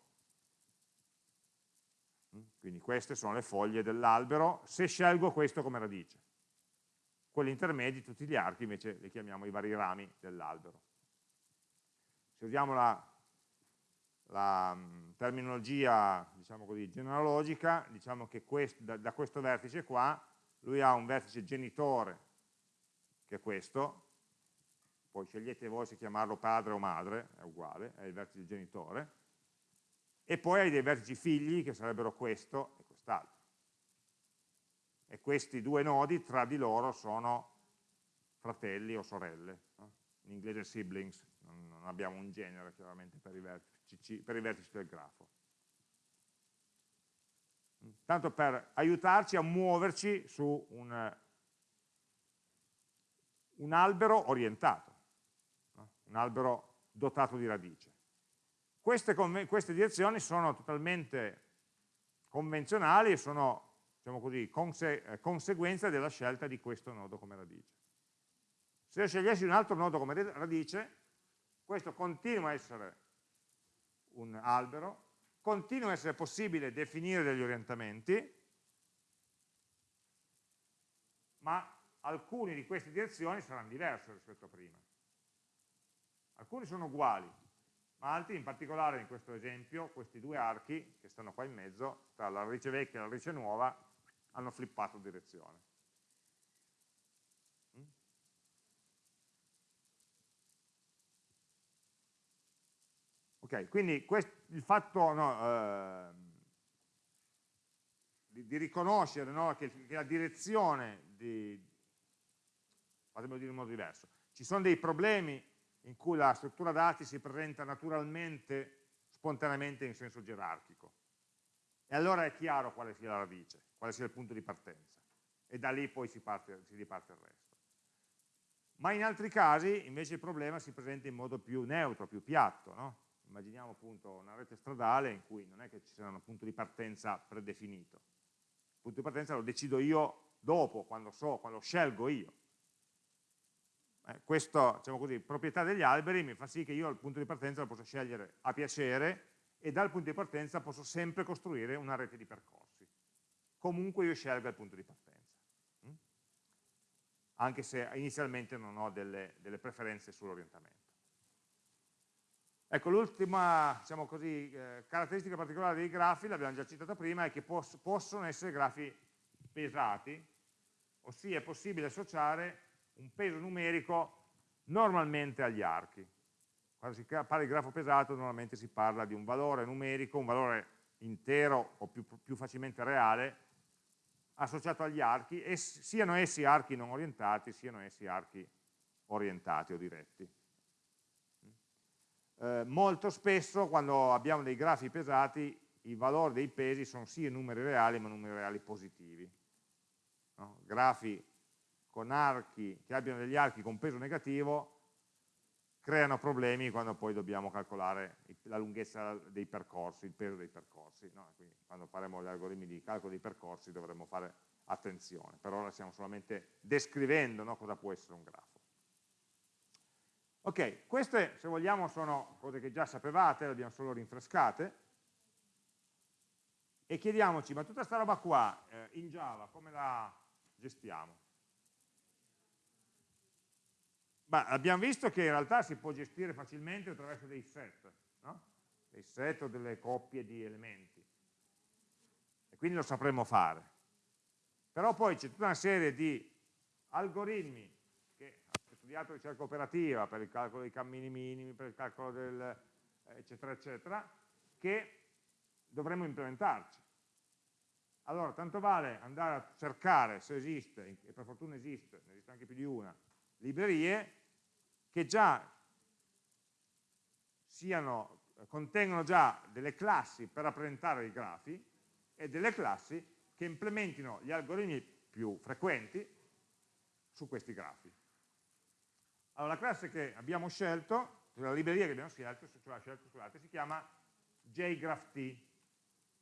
Mm? Quindi queste sono le foglie dell'albero, se scelgo questo come radice. Quelli intermedi, tutti gli archi, invece li chiamiamo i vari rami dell'albero. Se usiamo la la mm, terminologia diciamo così, genealogica, diciamo che quest, da, da, questo vertice qua, lui ha un vertice genitore, che è questo, poi scegliete voi se chiamarlo padre o madre, è uguale, è il vertice genitore, e poi hai dei vertici figli che sarebbero questo e quest'altro. E questi due nodi tra di loro sono fratelli o sorelle, no? in inglese siblings, non abbiamo un genere chiaramente per i vertici, per i vertici del grafo. Tanto per aiutarci a muoverci su un, un albero orientato, un albero dotato di radice. Queste, queste, direzioni sono totalmente convenzionali e sono diciamo così, conse eh, conseguenza della scelta di questo nodo come radice. Se io scegliessi un altro nodo come radice, questo continua a essere un albero, continua a essere possibile definire degli orientamenti, ma alcune di queste direzioni saranno diverse rispetto a prima. Alcuni sono uguali, ma altri, in particolare in questo esempio, questi due archi che stanno qua in mezzo, tra la radice vecchia e la radice nuova, hanno flippato direzione. Quindi il fatto no, eh, di, di, riconoscere no, che, che, la direzione di, fatemelo dire in modo diverso, ci sono dei problemi in cui la struttura dati si presenta naturalmente, spontaneamente in senso gerarchico. E allora è chiaro quale sia la radice, quale sia il punto di partenza. E da lì poi si, parte, si riparte il resto. Ma in altri casi invece il problema si presenta in modo più neutro, più piatto, no? Immaginiamo appunto una rete stradale in cui non è che ci sia un punto di partenza predefinito. Il punto di partenza lo decido io dopo, quando so, quando scelgo io. Eh, questa diciamo così, proprietà degli alberi mi fa sì che io il punto di partenza lo posso scegliere a piacere e dal punto di partenza posso sempre costruire una rete di percorsi. Comunque io scelga il punto di partenza. Mm? Anche se inizialmente non ho delle, delle preferenze sull'orientamento. Ecco, l'ultima diciamo eh, caratteristica particolare dei grafi, l'abbiamo già citata prima, è che poss possono essere grafi pesati, ossia è possibile associare un peso numerico normalmente agli archi. Quando si parla di grafo pesato normalmente si parla di un valore numerico, un valore intero o più, più facilmente reale, associato agli archi, e siano essi archi non orientati, siano essi archi orientati o diretti. Eh, molto spesso quando abbiamo dei grafi pesati i valori dei pesi sono sì numeri reali ma numeri reali positivi. No? Grafi con archi che abbiano degli archi con peso negativo creano problemi quando poi dobbiamo calcolare la lunghezza dei percorsi, il peso dei percorsi. No? Quindi quando faremo gli algoritmi di calcolo dei percorsi dovremo fare attenzione. Per ora stiamo solamente descrivendo no, cosa può essere un grafo. Ok, queste se vogliamo sono cose che già sapevate, le abbiamo solo rinfrescate, e chiediamoci, ma tutta questa roba qua eh, in Java come la gestiamo? Ma abbiamo visto che in realtà si può gestire facilmente attraverso dei set, no? dei set o delle coppie di elementi. E quindi lo sapremo fare. Però poi c'è tutta una serie di algoritmi studiato ricerca operativa per il calcolo dei cammini minimi, per il calcolo del eccetera eccetera, che dovremmo implementarci. Allora, tanto vale andare a cercare se esiste, e per fortuna esiste, ne esiste anche più di una, librerie che già siano, contengono già delle classi per rappresentare i grafi e delle classi che implementino gli algoritmi più frequenti su questi grafi. Allora, la classe che abbiamo scelto, la libreria che abbiamo scelto, scelto scusate, si chiama jgraph.t.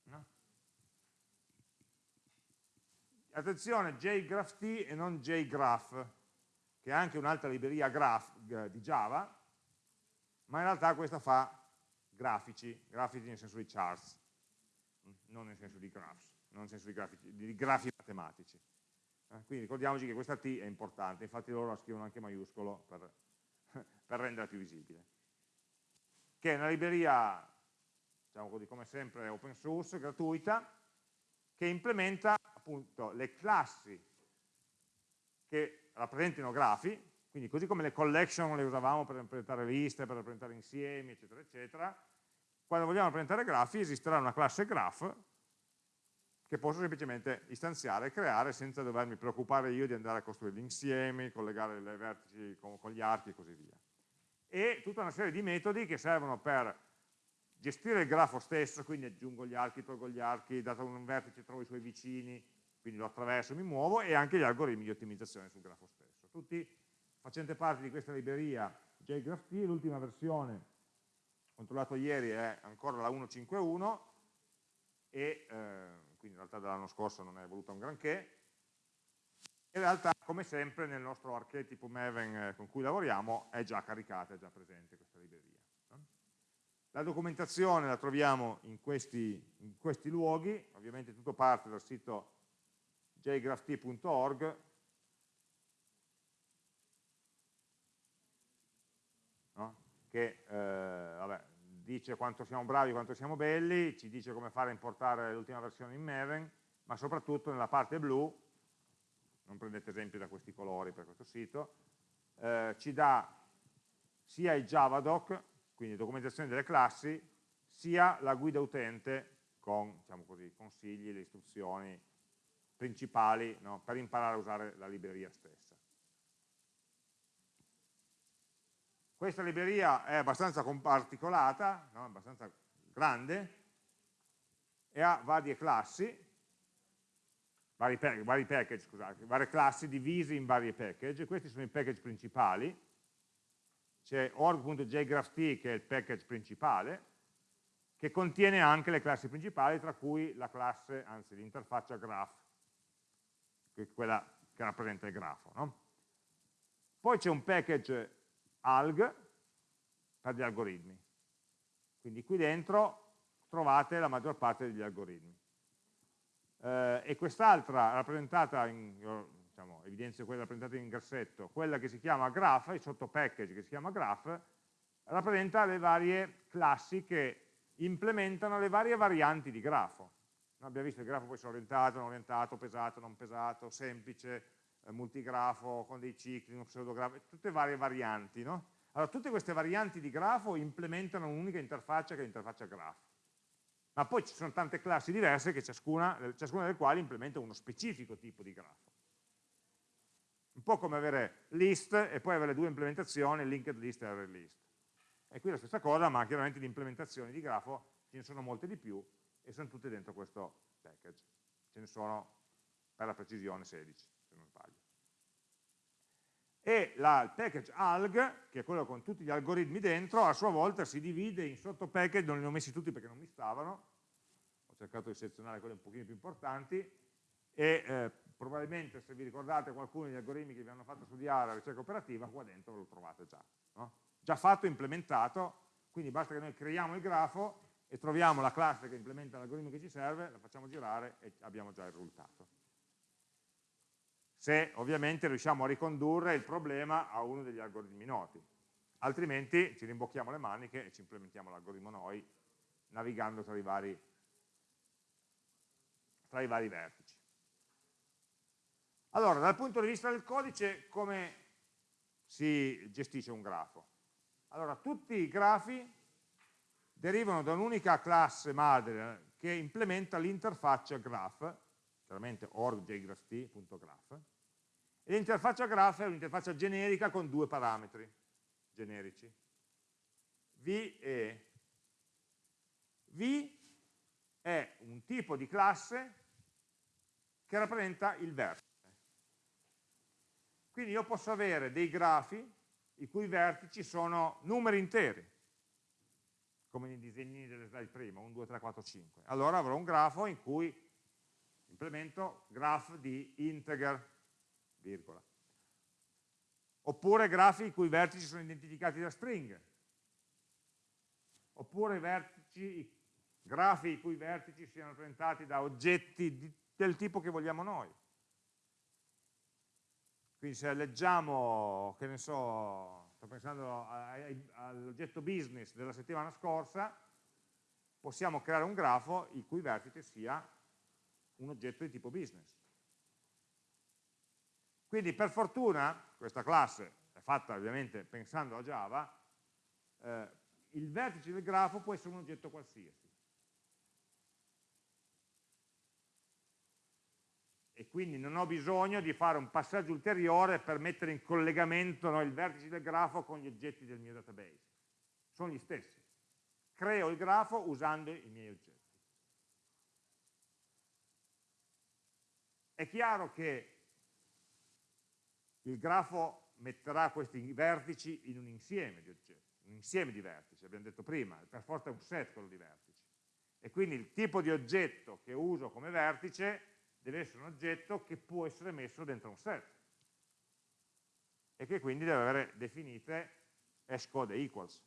No? Attenzione, jgraph.t e non jgraph, che è anche un'altra libreria graph, di Java, ma in realtà questa fa grafici, grafici nel senso di charts, non nel senso di graphs, non nel senso di, grafici, di grafi matematici. Eh, quindi ricordiamoci che questa T è importante, infatti loro la scrivono anche maiuscolo per, per renderla più visibile. Che è una libreria, diciamo così, come sempre open source, gratuita, che implementa appunto le classi che rappresentino grafi, quindi così come le collection le usavamo per rappresentare liste, per rappresentare insiemi, eccetera, eccetera, quando vogliamo rappresentare grafi esisterà una classe graph che posso semplicemente istanziare e creare senza dovermi preoccupare io di andare a costruire gli insiemi, collegare le vertici con, con gli archi e così via. E tutta una serie di metodi che servono per gestire il grafo stesso, quindi aggiungo gli archi, tolgo gli archi, dato un vertice trovo i suoi vicini, quindi lo attraverso, mi muovo, e anche gli algoritmi di ottimizzazione sul grafo stesso. Tutti facenti parte di questa libreria JGraphT, l'ultima versione, controllato ieri, è ancora la 1.5.1, e eh, quindi in realtà dall'anno scorso non è evoluta un granché, in realtà come sempre nel nostro archetipo Maven eh, con cui lavoriamo è già caricata, è già presente questa libreria. La documentazione la troviamo in questi, in questi luoghi, ovviamente tutto parte dal sito jgrapht.org no? che eh, vabbè, dice quanto siamo bravi, quanto siamo belli, ci dice come fare a importare l'ultima versione in Maven, ma soprattutto nella parte blu, non prendete esempio da questi colori per questo sito, eh, ci dà sia il Javadoc, quindi documentazione delle classi, sia la guida utente con diciamo così, consigli, le istruzioni, principali no, per imparare a usare la libreria stessa. Questa libreria è abbastanza comparticolata, no, abbastanza grande, e ha varie classi, vari, vari package, scusate, varie classi divisi in vari package, questi sono i package principali, c'è org.jgrapht che è il package principale, che contiene anche le classi principali, tra cui la classe, anzi l'interfaccia graph, che è quella che rappresenta il grafo. No? Poi c'è un package alg per gli algoritmi. Quindi qui dentro trovate la maggior parte degli algoritmi. Eh, e quest'altra rappresentata, in, diciamo, evidenzio quella rappresentata in grassetto, quella che si chiama graph, il sottopackage che si chiama graph, rappresenta le varie classi che implementano le varie varianti di grafo. No, abbiamo visto il grafo può essere orientato, non orientato, pesato, non pesato, semplice, multigrafo, con dei cicli, uno pseudografo, tutte varie varianti. No? Allora, tutte queste varianti di grafo implementano un'unica interfaccia che è l'interfaccia graph. Ma poi ci sono tante classi diverse, che ciascuna, ciascuna delle quali implementa uno specifico tipo di grafo. Un po' come avere list e poi avere due implementazioni, linked list e array list. E qui la stessa cosa, ma chiaramente di implementazioni di grafo ce ne sono molte di più e sono tutte dentro questo package. Ce ne sono, per la precisione, 16, se non sbaglio. E la, il package alg, che è quello con tutti gli algoritmi dentro, a sua volta si divide in sottopackage, non li ho messi tutti perché non mi stavano, ho cercato di selezionare quelli un pochino più importanti, e eh, probabilmente se vi ricordate qualcuno degli algoritmi che vi hanno fatto studiare la ricerca operativa, qua dentro lo trovate già. No? Già fatto, implementato, quindi basta che noi creiamo il grafo e troviamo la classe che implementa l'algoritmo che ci serve, la facciamo girare e abbiamo già il risultato. Se ovviamente riusciamo a ricondurre il problema a uno degli algoritmi noti, altrimenti ci rimbocchiamo le maniche e ci implementiamo l'algoritmo noi navigando tra i vari, tra i vari vertici. Allora, dal punto di vista del codice, come si gestisce un grafo? Allora, tutti i grafi derivano da un'unica classe madre che implementa l'interfaccia graph, chiaramente org.jgraph.graph, l'interfaccia graph è un'interfaccia generica con due parametri generici, v e e. v è un tipo di classe che rappresenta il vertice. Quindi io posso avere dei grafi i cui vertici sono numeri interi, come nei disegnini delle slide prima, 1, 2, 3, 4, 5. Allora avrò un grafo in cui implemento graph di integer, virgola. Oppure grafi i cui vertici sono identificati da stringhe. Oppure vertici, grafi i cui vertici siano rappresentati da oggetti di, del tipo che vogliamo noi. Quindi se leggiamo, che ne so, sto pensando all'oggetto business della settimana scorsa, possiamo creare un grafo il cui vertice sia un oggetto di tipo business. Quindi per fortuna, questa classe è fatta ovviamente pensando a Java, eh, il vertice del grafo può essere un oggetto qualsiasi. e quindi non ho bisogno di fare un passaggio ulteriore per mettere in collegamento no, il vertice del grafo con gli oggetti del mio database. Sono gli stessi. Creo il grafo usando i miei oggetti. È chiaro che il grafo metterà questi vertici in un insieme di oggetti, un insieme di vertici, abbiamo detto prima, per forza è un set quello di vertici. E quindi il tipo di oggetto che uso come vertice deve essere un oggetto che può essere messo dentro un set e che quindi deve avere definite hashcode e equals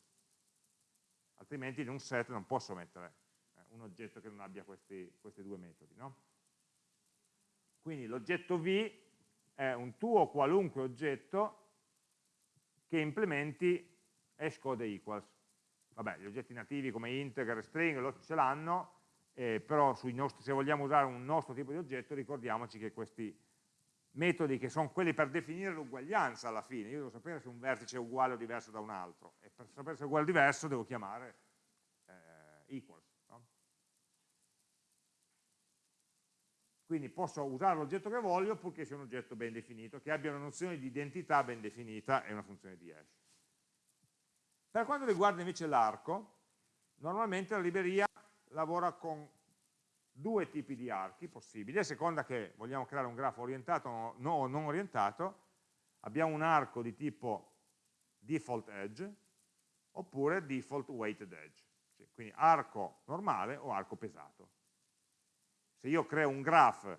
altrimenti in un set non posso mettere eh, un oggetto che non abbia questi, questi due metodi no? quindi l'oggetto v è un tuo qualunque oggetto che implementi hashcode e equals vabbè, gli oggetti nativi come integer string ce l'hanno eh, però nostri, se vogliamo usare un nostro tipo di oggetto ricordiamoci che questi metodi che sono quelli per definire l'uguaglianza alla fine, io devo sapere se un vertice è uguale o diverso da un altro e per sapere se è uguale o diverso devo chiamare eh, equals. No? Quindi posso usare l'oggetto che voglio purché sia un oggetto ben definito, che abbia una nozione di identità ben definita e una funzione di hash. Per quanto riguarda invece l'arco, normalmente la libreria lavora con due tipi di archi possibili, a seconda che vogliamo creare un grafo orientato o non orientato, abbiamo un arco di tipo default edge oppure default weighted edge, quindi arco normale o arco pesato. Se io creo un graph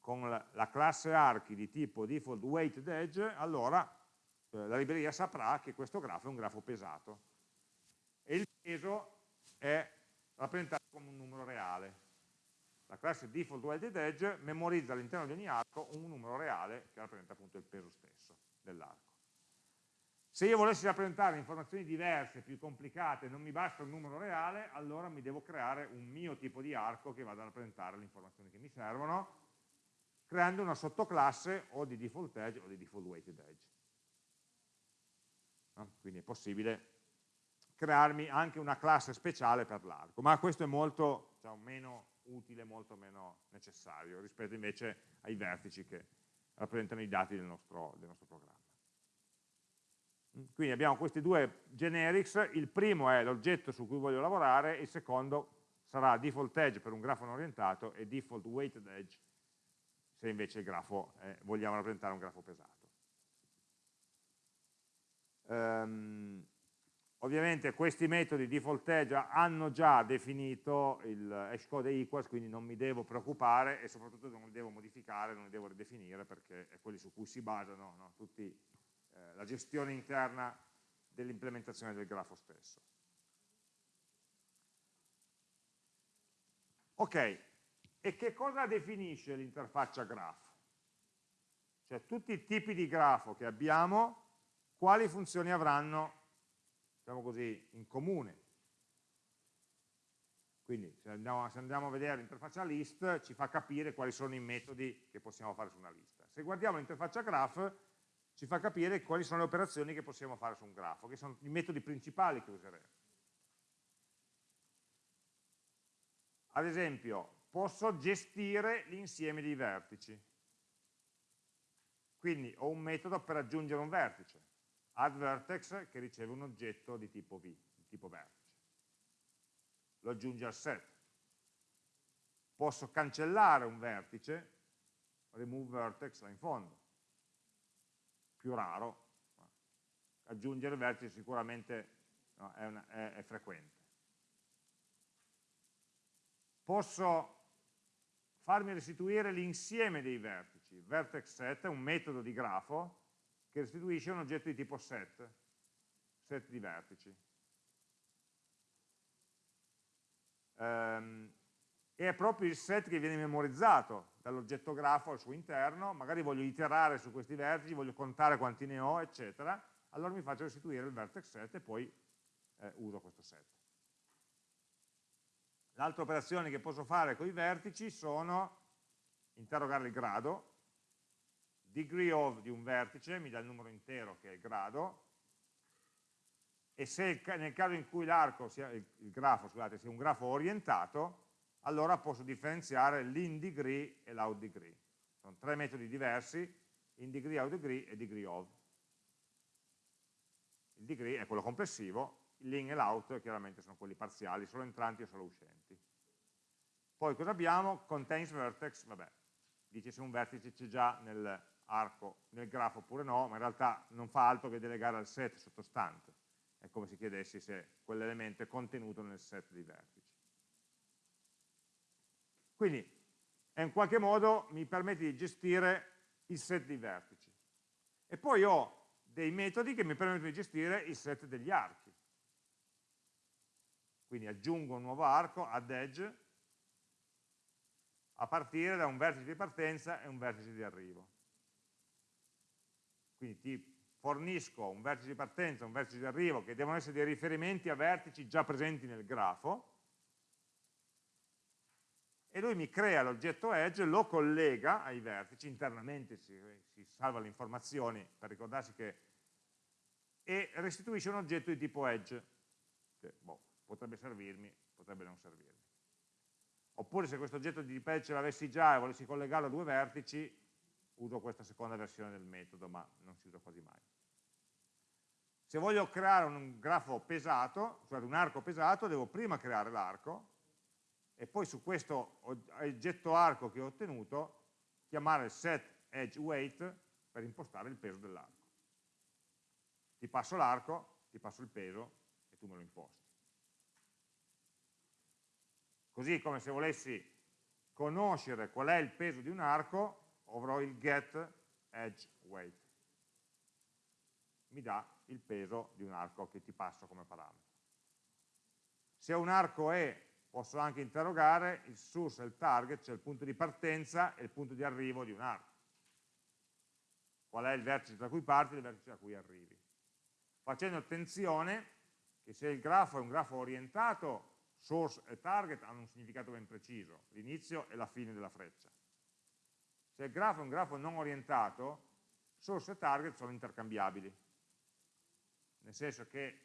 con la classe archi di tipo default weighted edge, allora eh, la libreria saprà che questo grafo è un grafo pesato. E il peso è rappresentato come un numero reale. La classe default weighted edge memorizza all'interno di ogni arco un numero reale che rappresenta appunto il peso stesso dell'arco. Se io volessi rappresentare informazioni diverse, più complicate, non mi basta un numero reale, allora mi devo creare un mio tipo di arco che vada a rappresentare le informazioni che mi servono, creando una sottoclasse o di default edge o di default weighted edge. No? Quindi è possibile crearmi anche una classe speciale per l'arco, ma questo è molto diciamo, meno utile, molto meno necessario rispetto invece ai vertici che rappresentano i dati del nostro, del nostro programma. Quindi abbiamo questi due generics, il primo è l'oggetto su cui voglio lavorare, il secondo sarà default edge per un grafo non orientato e default weighted edge se invece il grafo eh, vogliamo rappresentare un grafo pesato. Um, ovviamente questi metodi default edge hanno già definito il hashcode equals, quindi non mi devo preoccupare e soprattutto non li devo modificare, non li devo ridefinire perché è quelli su cui si basano no? tutti eh, la gestione interna dell'implementazione del grafo stesso. Ok, e che cosa definisce l'interfaccia graph? Cioè tutti i tipi di grafo che abbiamo, quali funzioni avranno, diciamo così, in comune. Quindi se andiamo, se andiamo a vedere l'interfaccia list ci fa capire quali sono i metodi che possiamo fare su una lista. Se guardiamo l'interfaccia graph ci fa capire quali sono le operazioni che possiamo fare su un grafo, che sono i metodi principali che useremo. Ad esempio, posso gestire l'insieme dei vertici. Quindi ho un metodo per aggiungere un vertice, addVertex, che riceve un oggetto di tipo V, di tipo vertice. Lo aggiunge al set. Posso cancellare un vertice, remove vertex là in fondo. Più raro, aggiungere vertice sicuramente no, è, una, è, è frequente posso farmi restituire l'insieme dei vertici. Vertex set è un metodo di grafo che restituisce un oggetto di tipo set, set di vertici. Um, è proprio il set che viene memorizzato dall'oggetto grafo al suo interno, magari voglio iterare su questi vertici, voglio contare quanti ne ho, eccetera, allora mi faccio restituire il vertex set e poi eh, uso questo set. L'altra operazione che posso fare con i vertici sono interrogare il grado, degree of di un vertice, mi dà il numero intero che è il grado, e se nel caso in cui l'arco sia, il grafo, scusate, sia un grafo orientato, allora posso differenziare l'in degree e l'out degree. Sono tre metodi diversi, in degree, out degree e degree of. Il degree è quello complessivo, l'in e l'out chiaramente sono quelli parziali, solo entranti o solo uscenti. Poi cosa abbiamo? Contains vertex, vabbè, dice se un vertice c'è già nell'arco, nel grafo oppure no, ma in realtà non fa altro che delegare al set sottostante. È come se chiedessi se quell'elemento è contenuto nel set di vertici. Quindi, in qualche modo mi permette di gestire il set di vertici. E poi ho dei metodi che mi permettono di gestire il set degli archi. Quindi aggiungo un nuovo arco, add edge, a partire da un vertice di partenza e un vertice di arrivo. Quindi ti fornisco un vertice di partenza e un vertice di arrivo che devono essere dei riferimenti a vertici già presenti nel grafo e lui mi crea l'oggetto edge, lo collega ai vertici, internamente si, si salva le informazioni per ricordarsi che e restituisce un oggetto di tipo edge che boh, potrebbe servirmi, potrebbe non servirmi. Oppure se questo oggetto di patch l'avessi già e volessi collegarlo a due vertici, uso questa seconda versione del metodo, ma non si usa quasi mai. Se voglio creare un grafo pesato, cioè un arco pesato, devo prima creare l'arco e poi su questo oggetto arco che ho ottenuto chiamare set edge weight per impostare il peso dell'arco. Ti passo l'arco, ti passo il peso e tu me lo imposti. Così come se volessi conoscere qual è il peso di un arco, avrò il get edge weight. Mi dà il peso di un arco che ti passo come parametro. Se un arco è, posso anche interrogare il source e il target, cioè il punto di partenza e il punto di arrivo di un arco. Qual è il vertice da cui parti e il vertice da cui arrivi. Facendo attenzione che se il grafo è un grafo orientato source e target hanno un significato ben preciso, l'inizio e la fine della freccia. Se il grafo è un grafo non orientato, source e target sono intercambiabili, nel senso che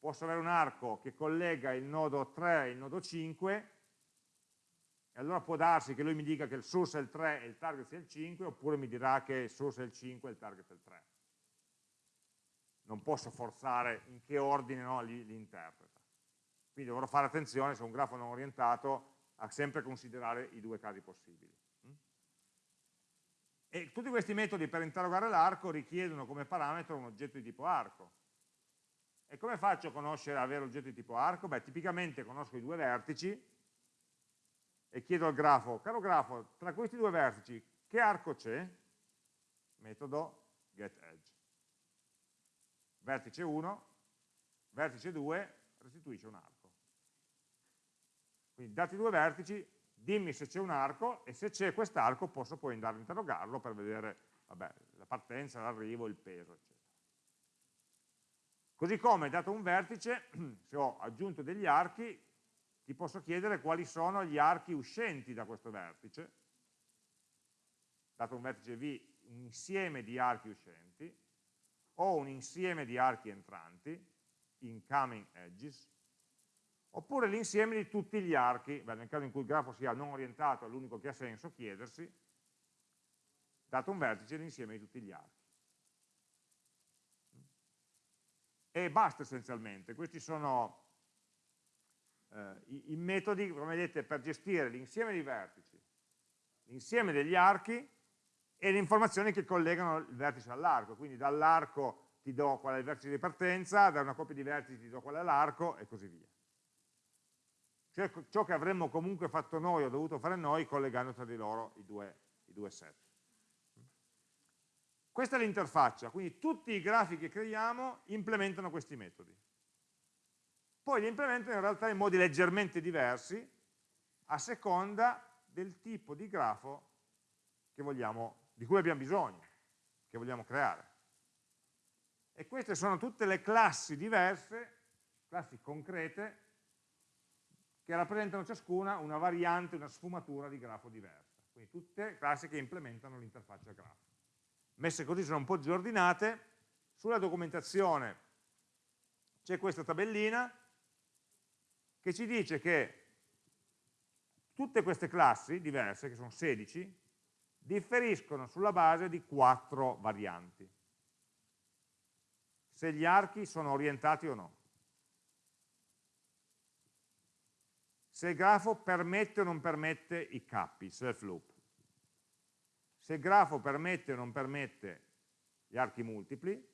posso avere un arco che collega il nodo 3 e il nodo 5 e allora può darsi che lui mi dica che il source è il 3 e il target sia il 5, oppure mi dirà che il source è il 5 e il target è il 3. Non posso forzare in che ordine no, li, interpreta. Quindi dovrò fare attenzione se un grafo non orientato a sempre considerare i due casi possibili. E tutti questi metodi per interrogare l'arco richiedono come parametro un oggetto di tipo arco. E come faccio a conoscere, avere oggetto di tipo arco? Beh, tipicamente conosco i due vertici e chiedo al grafo, caro grafo, tra questi due vertici che arco c'è? Metodo getEdge. Vertice 1, vertice 2, restituisce un arco. Quindi dati due vertici, dimmi se c'è un arco e se c'è quest'arco posso poi andare a interrogarlo per vedere vabbè, la partenza, l'arrivo, il peso, eccetera. Così come, dato un vertice, se ho aggiunto degli archi, ti posso chiedere quali sono gli archi uscenti da questo vertice, dato un vertice V, un insieme di archi uscenti, o un insieme di archi entranti, incoming edges, oppure l'insieme di tutti gli archi, beh, nel caso in cui il grafo sia non orientato, è l'unico che ha senso chiedersi, dato un vertice, l'insieme di tutti gli archi e basta essenzialmente. Questi sono eh, i, i, metodi, come vedete, per gestire l'insieme dei vertici, l'insieme degli archi e le informazioni che collegano il vertice all'arco. Quindi dall'arco ti do qual è il vertice di partenza, da una coppia di vertici ti do qual è l'arco e così via. Cioè ciò che avremmo comunque fatto noi o dovuto fare noi collegando tra di loro i due, i due set. Questa è l'interfaccia, quindi tutti i grafi che creiamo implementano questi metodi. Poi li implementano in realtà in modi leggermente diversi a seconda del tipo di grafo vogliamo, di cui abbiamo bisogno, che vogliamo creare. E queste sono tutte le classi diverse, classi concrete, che rappresentano ciascuna una variante, una sfumatura di grafo diversa. Quindi tutte classi che implementano l'interfaccia grafo messe così sono un po' disordinate, sulla documentazione c'è questa tabellina che ci dice che tutte queste classi diverse, che sono 16, differiscono sulla base di quattro varianti. Se gli archi sono orientati o no. Se il grafo permette o non permette i cappi, self loop se il grafo permette o non permette gli archi multipli,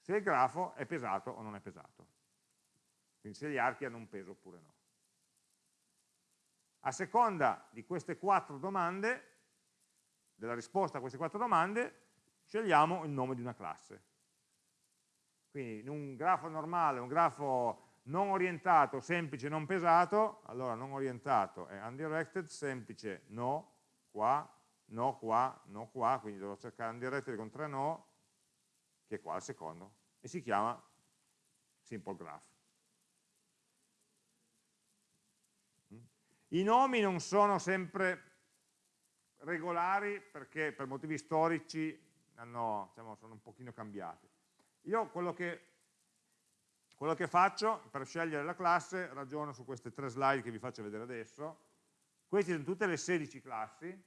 se il grafo è pesato o non è pesato. Quindi se gli archi hanno un peso oppure no. A seconda di queste quattro domande, della risposta a queste quattro domande, scegliamo il nome di una classe. Quindi in un grafo normale, un grafo non orientato, semplice, non pesato, allora non orientato è undirected, semplice no, qua, no qua, no qua, quindi dovrò cercare un directory con tre no, che è qua il secondo, e si chiama simple graph. I nomi non sono sempre regolari perché per motivi storici hanno, diciamo, sono un pochino cambiati. Io quello che, quello che faccio per scegliere la classe ragiono su queste tre slide che vi faccio vedere adesso. Queste sono tutte le 16 classi,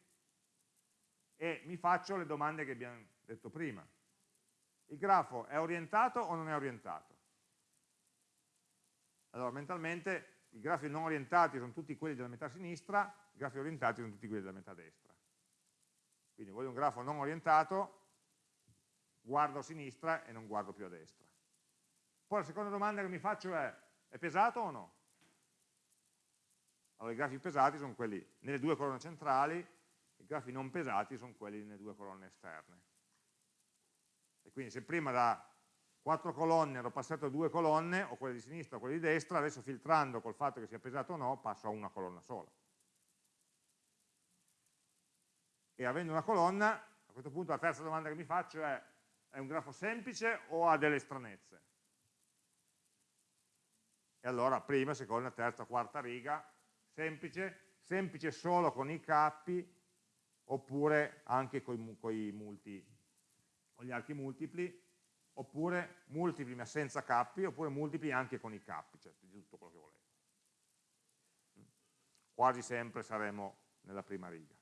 e mi faccio le domande che abbiamo detto prima. Il grafo è orientato o non è orientato? Allora, mentalmente i grafi non orientati sono tutti quelli della metà sinistra, i grafi orientati sono tutti quelli della metà destra. Quindi voglio un grafo non orientato, guardo a sinistra e non guardo più a destra. Poi la seconda domanda che mi faccio è, è pesato o no? Allora i grafi pesati sono quelli nelle due colonne centrali i grafi non pesati sono quelli nelle due colonne esterne. E quindi se prima da quattro colonne ero passato a due colonne, o quelle di sinistra o quelle di destra, adesso filtrando col fatto che sia pesato o no, passo a una colonna sola. E avendo una colonna, a questo punto la terza domanda che mi faccio è, è un grafo semplice o ha delle stranezze? E allora prima, seconda, terza, quarta riga, semplice, semplice solo con i cappi, oppure anche con gli archi multipli, oppure multipli ma senza cappi, oppure multipli anche con i cappi, cioè di tutto quello che volete. quasi sempre saremo nella prima riga.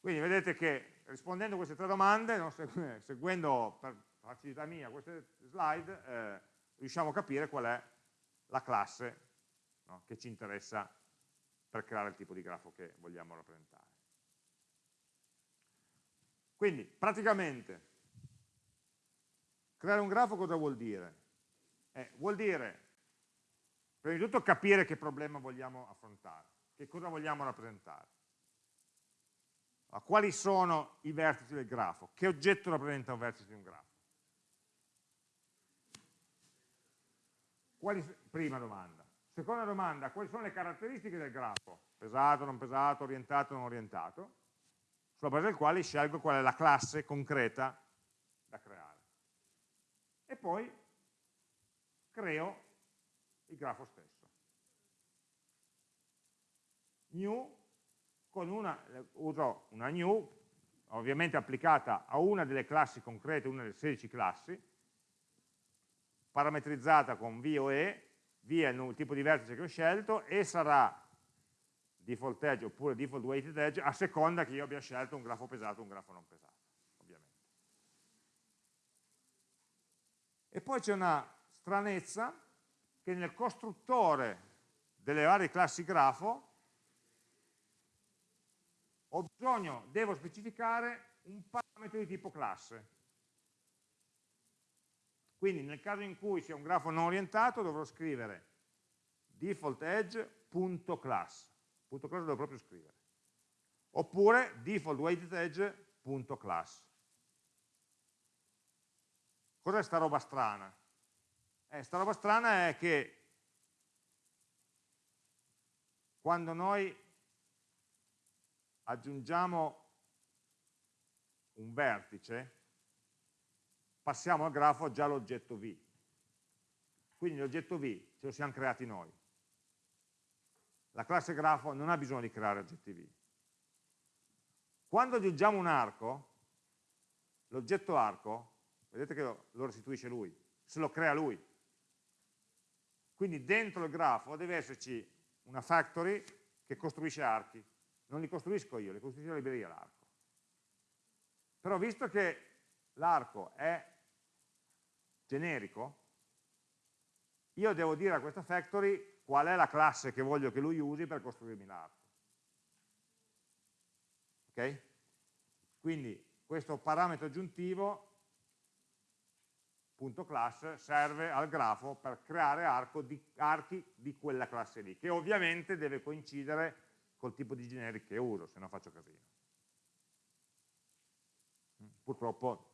Quindi vedete che rispondendo a queste tre domande, no, seguendo per facilità mia queste slide, eh, riusciamo a capire qual è la classe no, che ci interessa per creare il tipo di grafo che vogliamo rappresentare. Quindi, praticamente, creare un grafo cosa vuol dire? Eh, vuol dire, prima di tutto, capire che problema vogliamo affrontare, che cosa vogliamo rappresentare. Allora, quali sono i vertici del grafo? Che oggetto rappresenta un vertice di un grafo? Quali, prima domanda. Seconda domanda, quali sono le caratteristiche del grafo? Pesato, non pesato, orientato, non orientato? Sulla base del quale scelgo qual è la classe concreta da creare. E poi creo il grafo stesso. New, con una, uso una new, ovviamente applicata a una delle classi concrete, una delle 16 classi, parametrizzata con V o E, V è il tipo di vertice che ho scelto e sarà default edge oppure default weighted edge a seconda che io abbia scelto un grafo pesato o un grafo non pesato, ovviamente. E poi c'è una stranezza che nel costruttore delle varie classi grafo ho bisogno, devo specificare un parametro di tipo classe. Quindi nel caso in cui sia un grafo non orientato dovrò scrivere default edge.class. Punto class devo proprio scrivere. Oppure default weighted edge.class. Cos'è sta roba strana? Eh, sta roba strana è che quando noi aggiungiamo un vertice passiamo al grafo già l'oggetto V. Quindi l'oggetto V ce lo siamo creati noi. La classe grafo non ha bisogno di creare oggetti V. Quando aggiungiamo un arco, l'oggetto arco, vedete che lo restituisce lui, se lo crea lui. Quindi dentro il grafo deve esserci una factory che costruisce archi. Non li costruisco io, li costruisce la libreria l'arco. Però visto che l'arco è generico, io devo dire a questa factory qual è la classe che voglio che lui usi per costruirmi l'arco. Ok? Quindi questo parametro aggiuntivo punto .class serve al grafo per creare di, archi di quella classe lì, che ovviamente deve coincidere col tipo di generic che uso, se no faccio casino. Purtroppo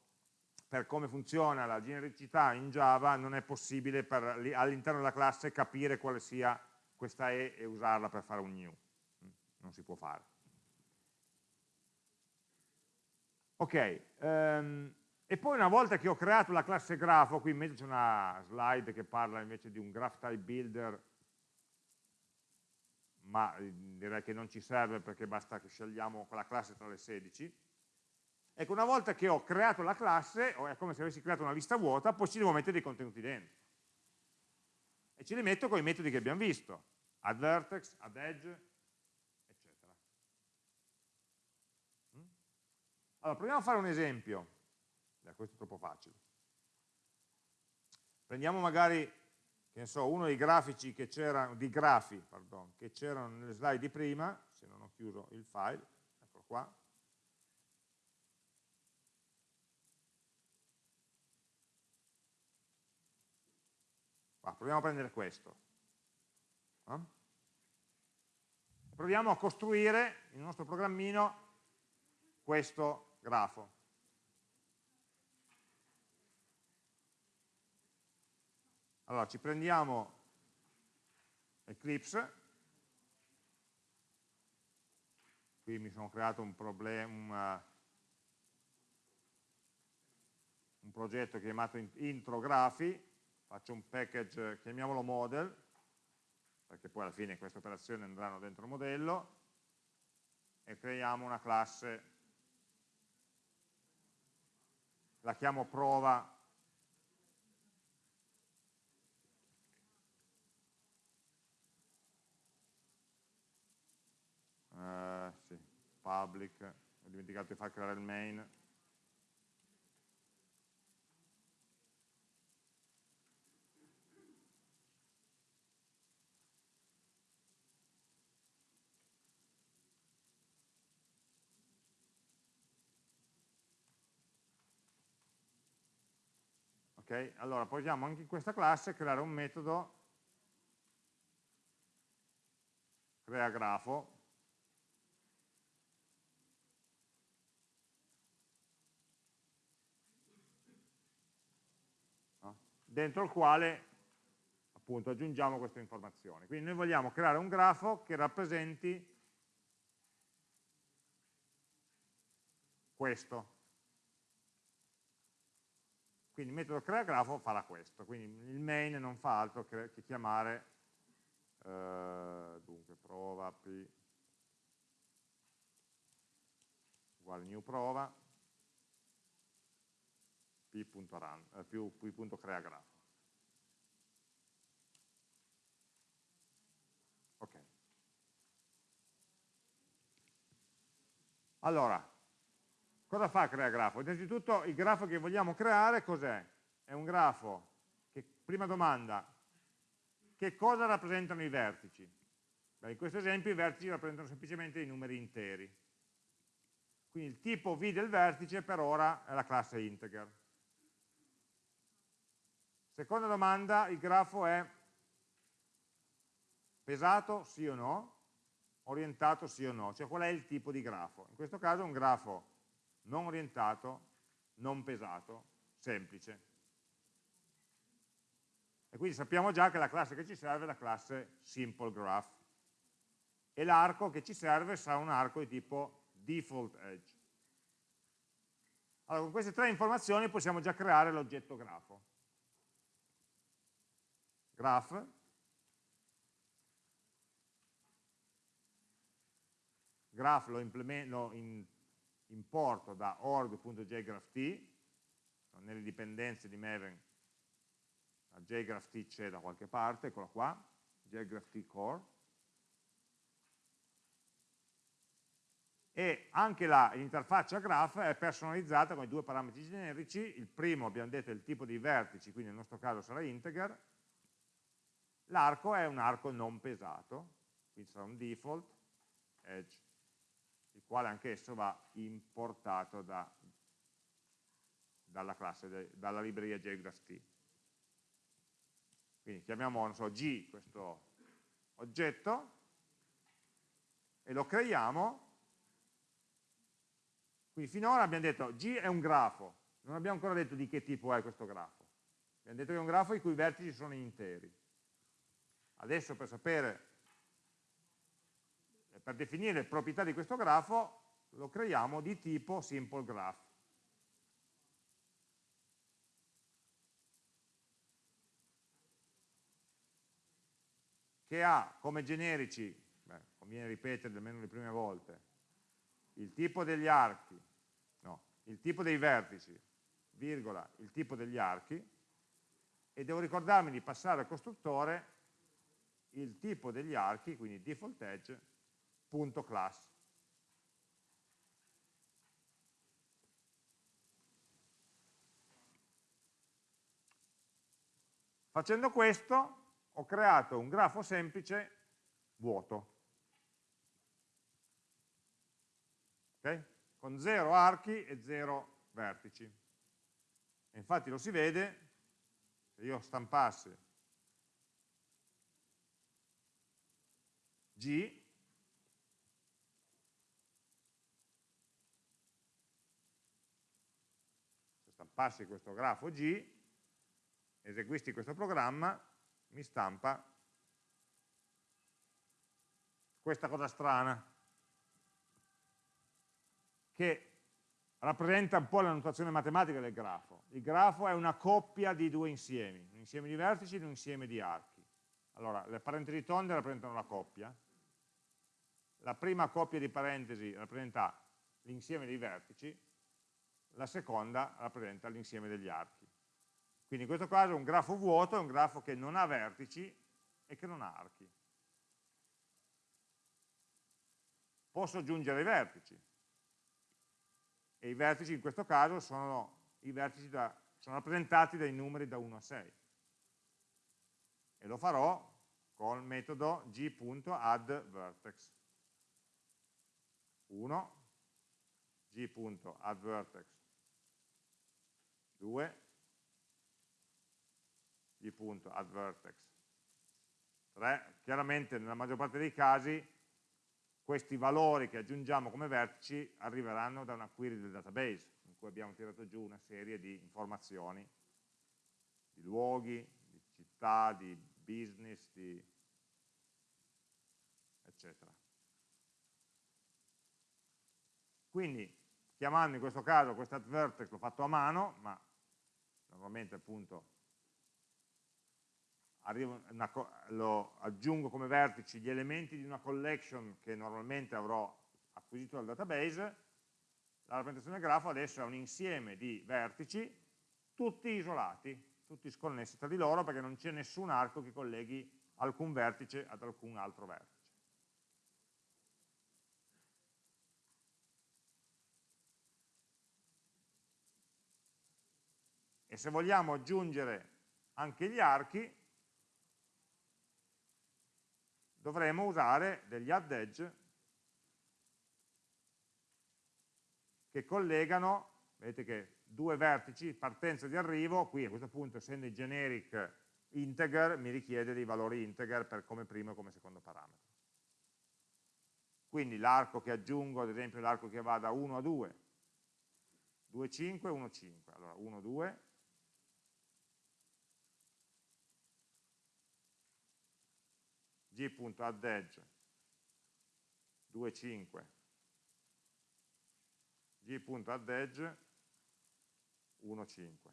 per come funziona la genericità in Java non è possibile all'interno della classe capire quale sia questa E e usarla per fare un new. Non si può fare. Ok, um, e poi una volta che ho creato la classe grafo, qui in mezzo c'è una slide che parla invece di un graph type builder, ma eh, direi che non ci serve perché basta che scegliamo quella classe tra le 16, Ecco, una volta che ho creato la classe, è come se avessi creato una lista vuota, poi ci devo mettere dei contenuti dentro. E ce li metto con i metodi che abbiamo visto, add vertex, add edge, eccetera. Mm? Allora, proviamo a fare un esempio. Eh, questo è troppo facile. Prendiamo magari, che ne so, uno dei grafici che c'erano, di grafi, pardon, che c'erano nelle slide di prima, se non ho chiuso il file, eccolo qua, proviamo a prendere questo. Eh? Proviamo a costruire il nostro programmino questo grafo. Allora, ci prendiamo Eclipse, qui mi sono creato un problema, un progetto chiamato intro grafi, faccio un package, chiamiamolo model, perché poi alla fine queste operazioni andranno dentro il modello, e creiamo una classe, la chiamo prova. Uh, sì, public, ho dimenticato di far creare il main, ok? Allora possiamo anche in questa classe creare un metodo crea grafo no? dentro il quale appunto aggiungiamo queste informazioni. Quindi noi vogliamo creare un grafo che rappresenti questo. Quindi il metodo creagrafo farà questo, quindi il main non fa altro che, chiamare, eh, dunque prova p uguale new prova p.run, eh, più p.creagrafo. Ok. Allora, Cosa fa crea grafo? Innanzitutto il grafo che vogliamo creare cos'è? È un grafo che, prima domanda, che cosa rappresentano i vertici? Beh, in questo esempio i vertici rappresentano semplicemente i numeri interi. Quindi il tipo v del vertice per ora è la classe integer. Seconda domanda, il grafo è pesato sì o no? Orientato sì o no? Cioè qual è il tipo di grafo? In questo caso è un grafo non orientato, non pesato, semplice. E quindi sappiamo già che la classe che ci serve è la classe SimpleGraph e l'arco che ci serve sarà un arco di tipo default edge. Allora, con queste tre informazioni possiamo già creare l'oggetto grafo. Graph, graph lo, lo in, importo da org.jgrapht, nelle dipendenze di Maven a jgrapht c'è da qualche parte, eccolo qua, jgrapht core, e anche l'interfaccia graph è personalizzata con i due parametri generici, il primo abbiamo detto è il tipo di vertici, quindi nel nostro caso sarà integer, l'arco è un arco non pesato, quindi sarà un default, edge quale anch'esso va importato da, dalla, classe, dalla libreria jgraph Quindi chiamiamo so, G questo oggetto e lo creiamo. Quindi finora abbiamo detto G è un grafo, non abbiamo ancora detto di che tipo è questo grafo. Abbiamo detto che è un grafo i cui vertici sono interi. Adesso per sapere per definire le proprietà di questo grafo lo creiamo di tipo simple graph. che ha come generici, beh, conviene ripetere almeno le prime volte, il tipo degli archi, no, il tipo dei vertici, virgola, il tipo degli archi, e devo ricordarmi di passare al costruttore il tipo degli archi, quindi default edge, class. Facendo questo ho creato un grafo semplice vuoto. Okay? Con zero archi e zero vertici. E infatti lo si vede, se io stampassi G, passi questo grafo G, eseguisti questo programma, mi stampa questa cosa strana, che rappresenta un po' la notazione matematica del grafo. Il grafo è una coppia di due insiemi, un insieme di vertici e un insieme di archi. Allora, le parentesi tonde rappresentano la coppia, la prima coppia di parentesi rappresenta l'insieme dei vertici, la seconda rappresenta l'insieme degli archi. Quindi in questo caso un grafo vuoto è un grafo che non ha vertici e che non ha archi. posso aggiungere i vertici. E i vertici in questo caso sono, da, sono rappresentati dai numeri da 1 a 6. E lo farò con il metodo g.addVertex. 1, g.addVertex 2, g.addVertex 3. Chiaramente nella maggior parte dei casi questi valori che aggiungiamo come vertici arriveranno da una query del database, in cui abbiamo tirato giù una serie di informazioni, di luoghi, di città, di business, di eccetera. Quindi, chiamando in questo caso questo vertex l'ho fatto a mano, ma normalmente appunto una, lo aggiungo come vertici gli elementi di una collection che normalmente avrò acquisito dal database, la rappresentazione del grafo adesso è un insieme di vertici, tutti isolati, tutti sconnessi tra di loro perché non c'è nessun arco che colleghi alcun vertice ad alcun altro vertice. E se vogliamo aggiungere anche gli archi, dovremo usare degli add edge che collegano, vedete che due vertici, partenza di arrivo, qui a questo punto essendo i generic integer mi richiede dei valori integer per come primo e come secondo parametro. Quindi l'arco che aggiungo, ad esempio l'arco che va da 1 a 2, 2, 5, 1, 5, allora 1, 2, g.addEdge 2.5 g.addEdge 1.5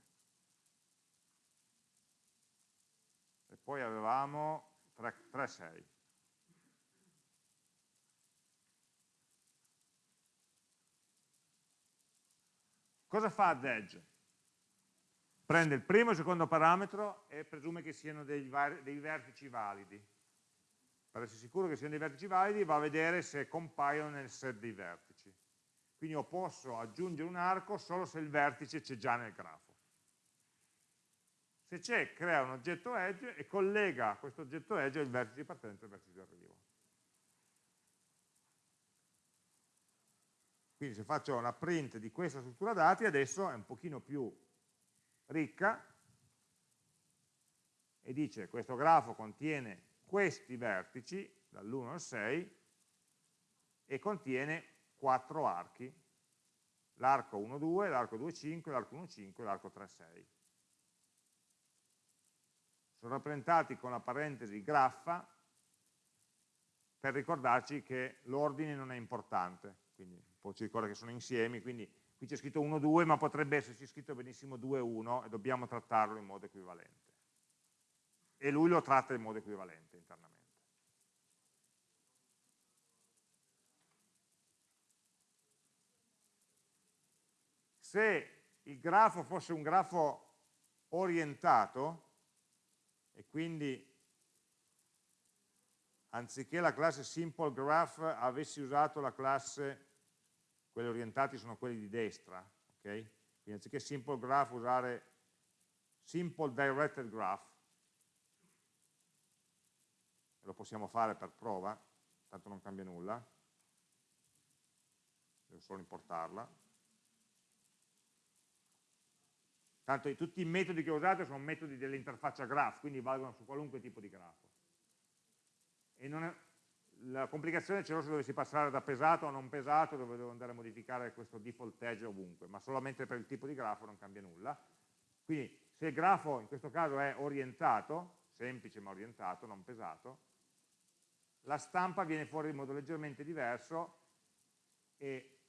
e poi avevamo 3.6 cosa fa addEdge? prende il primo e il secondo parametro e presume che siano dei, dei vertici validi per essere sicuro che siano dei vertici validi, va a vedere se compaiono nel set dei vertici. Quindi io posso aggiungere un arco solo se il vertice c'è già nel grafo. Se c'è, crea un oggetto edge e collega questo oggetto edge al vertice di partenza e al vertice di arrivo. Quindi se faccio una print di questa struttura dati, adesso è un pochino più ricca e dice questo grafo contiene questi vertici, dall'1 al 6, e contiene quattro archi, l'arco 1, 2, l'arco 2, 5, l'arco 1, 5 e l'arco 3, 6. Sono rappresentati con la parentesi graffa per ricordarci che l'ordine non è importante, quindi poi ci ricorda che sono insiemi, quindi qui c'è scritto 1, 2, ma potrebbe esserci scritto benissimo 2, 1 e dobbiamo trattarlo in modo equivalente e lui lo tratta in modo equivalente internamente. Se il grafo fosse un grafo orientato, e quindi anziché la classe simple graph avessi usato la classe, quelli orientati sono quelli di destra, ok? Quindi anziché simple graph usare simple directed graph, lo possiamo fare per prova, tanto non cambia nulla, devo solo importarla. Tanto tutti i metodi che ho usato sono metodi dell'interfaccia graph, quindi valgono su qualunque tipo di grafo. E è, la complicazione c'è se dovessi passare da pesato a non pesato, dove devo andare a modificare questo default edge ovunque, ma solamente per il tipo di grafo non cambia nulla. Quindi se il grafo in questo caso è orientato, semplice ma orientato, non pesato, la stampa viene fuori in modo leggermente diverso e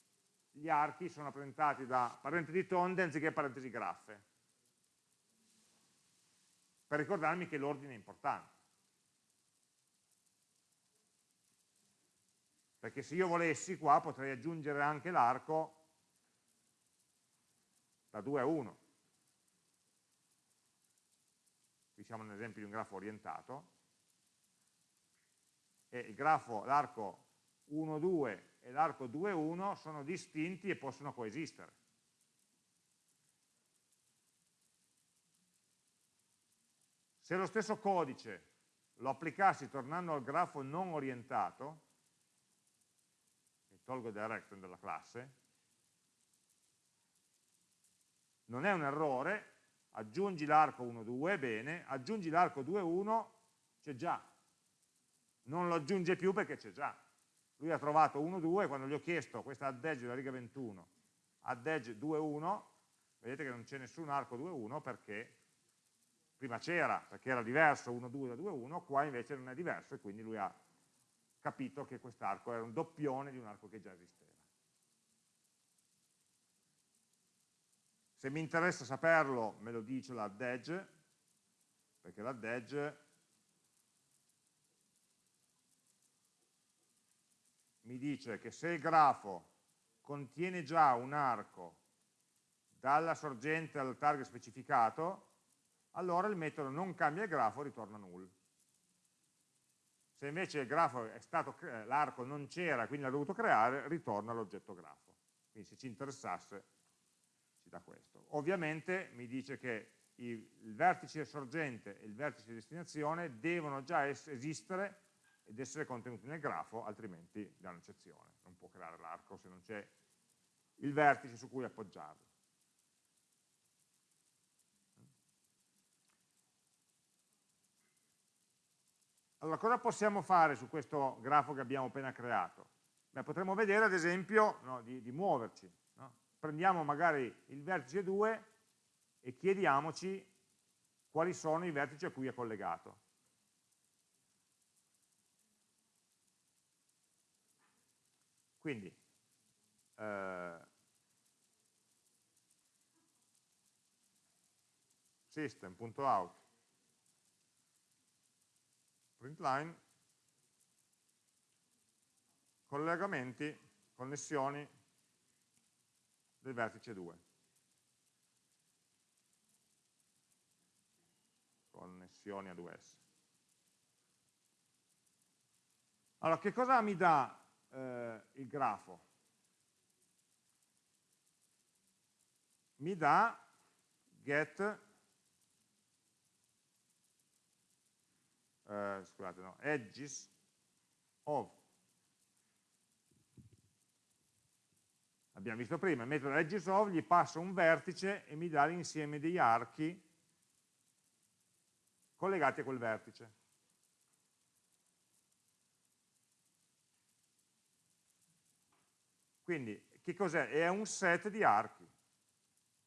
gli archi sono rappresentati da parentesi tonde anziché parentesi graffe, per ricordarmi che l'ordine è importante. Perché se io volessi qua potrei aggiungere anche l'arco da 2 a 1. Qui siamo nell'esempio di un grafo orientato, e il grafo, l'arco 1, 2 e l'arco 2, 1 sono distinti e possono coesistere. Se lo stesso codice lo applicassi tornando al grafo non orientato, tolgo il direction della classe, non è un errore, aggiungi l'arco 1, 2, bene, aggiungi l'arco 2, 1, c'è già, non lo aggiunge più perché c'è già. Lui ha trovato 1, 2, quando gli ho chiesto questa add edge della riga 21, add edge 2, 1, vedete che non c'è nessun arco 2, 1 perché prima c'era, perché era diverso 1, 2 da 2, 1, qua invece non è diverso e quindi lui ha capito che quest'arco era un doppione di un arco che già esisteva. Se mi interessa saperlo, me lo dice l'add edge, perché l'add edge mi dice che se il grafo contiene già un arco dalla sorgente al target specificato, allora il metodo non cambia il grafo, ritorna null. Se invece stato, l'arco non c'era, quindi l'ha dovuto creare, ritorna l'oggetto grafo. Quindi se ci interessasse ci dà questo. Ovviamente mi dice che il vertice sorgente e il vertice destinazione devono già esistere ed essere contenuti nel grafo, altrimenti dà un'eccezione. Non può creare l'arco se non c'è il vertice su cui appoggiarlo. Allora, cosa possiamo fare su questo grafo che abbiamo appena creato? Beh, potremmo vedere, ad esempio, no, di, di, muoverci. No? Prendiamo magari il vertice 2 e chiediamoci quali sono i vertici a cui è collegato. Quindi, eh, system.out print line, collegamenti, connessioni del vertice 2. Connessioni a 2S. Allora, che cosa mi dà eh, il grafo? Mi dà get eh, scusate, no, edges of abbiamo visto prima, metodo edges of gli passa un vertice e mi dà l'insieme degli archi collegati a quel vertice. Quindi, che cos'è? È un set di archi.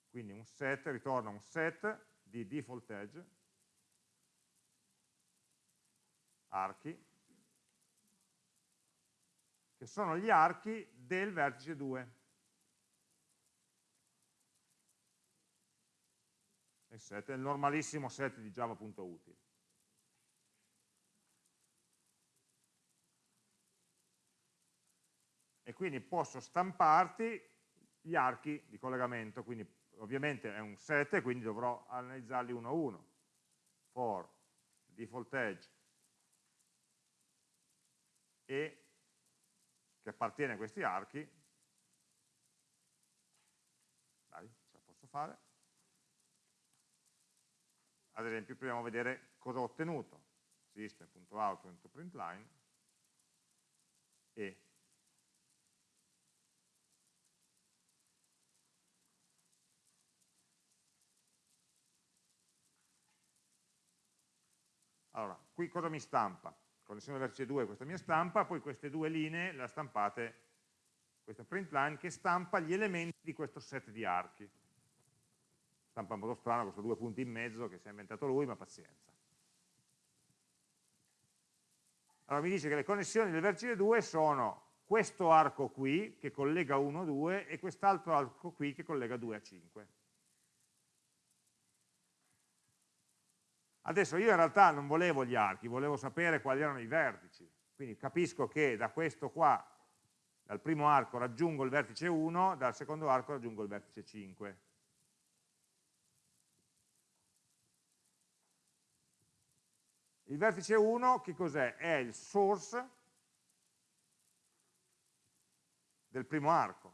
Quindi un set, ritorna un set di default edge archi, che sono gli archi del vertice 2. Il set è il normalissimo set di java.util. E quindi posso stamparti gli archi di collegamento, quindi ovviamente è un set, quindi dovrò analizzarli uno a uno. For default edge e che appartiene a questi archi, dai, ce la posso fare, ad esempio proviamo a vedere cosa ho ottenuto, system.out.println e Allora, qui cosa mi stampa? connessione vertice 2 questa mia stampa, poi queste due linee le ha stampate questa print line che stampa gli elementi di questo set di archi. Stampa in modo strano, questi due punti in mezzo che si è inventato lui, ma pazienza. Allora mi dice che le connessioni del vertice 2 sono questo arco qui che collega 1 a 2 e quest'altro arco qui che collega 2 a 5. Adesso io in realtà non volevo gli archi, volevo sapere quali erano i vertici, quindi capisco che da questo qua, dal primo arco raggiungo il vertice 1, dal secondo arco raggiungo il vertice 5. Il vertice 1 che cos'è? È il source del primo arco.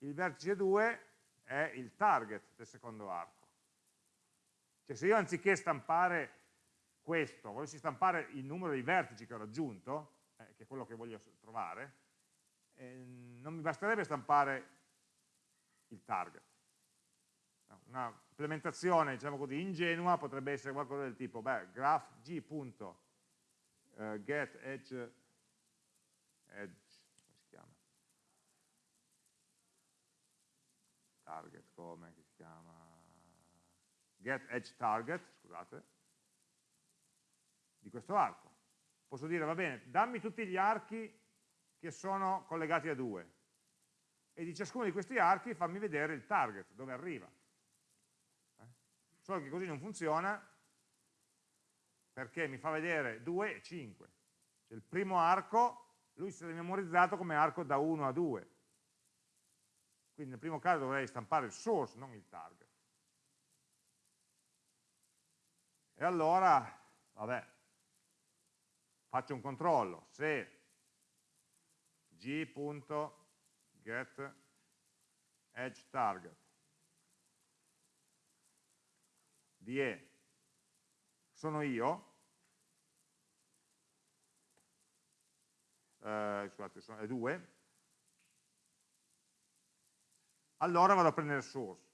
Il vertice 2 è il target del secondo arco. Cioè se io anziché stampare questo, volessi stampare il numero dei vertici che ho raggiunto, eh, che è quello che voglio trovare, eh, non mi basterebbe stampare il target. Una implementazione, diciamo così, ingenua potrebbe essere qualcosa del tipo, beh, graph g.get come si chiama? Target, come si chiama? Get edge target, scusate, di questo arco. Posso dire, va bene, dammi tutti gli archi che sono collegati a due e di ciascuno di questi archi fammi vedere il target, dove arriva. Eh? Solo che così non funziona perché mi fa vedere 2 e 5. Cioè il primo arco, lui si è memorizzato come arco da 1 a 2. Quindi nel primo caso dovrei stampare il source, non il target. E allora, vabbè, faccio un controllo, se g.get edge target di E sono io, eh, scusate, sono, è 2, allora vado a prendere il source,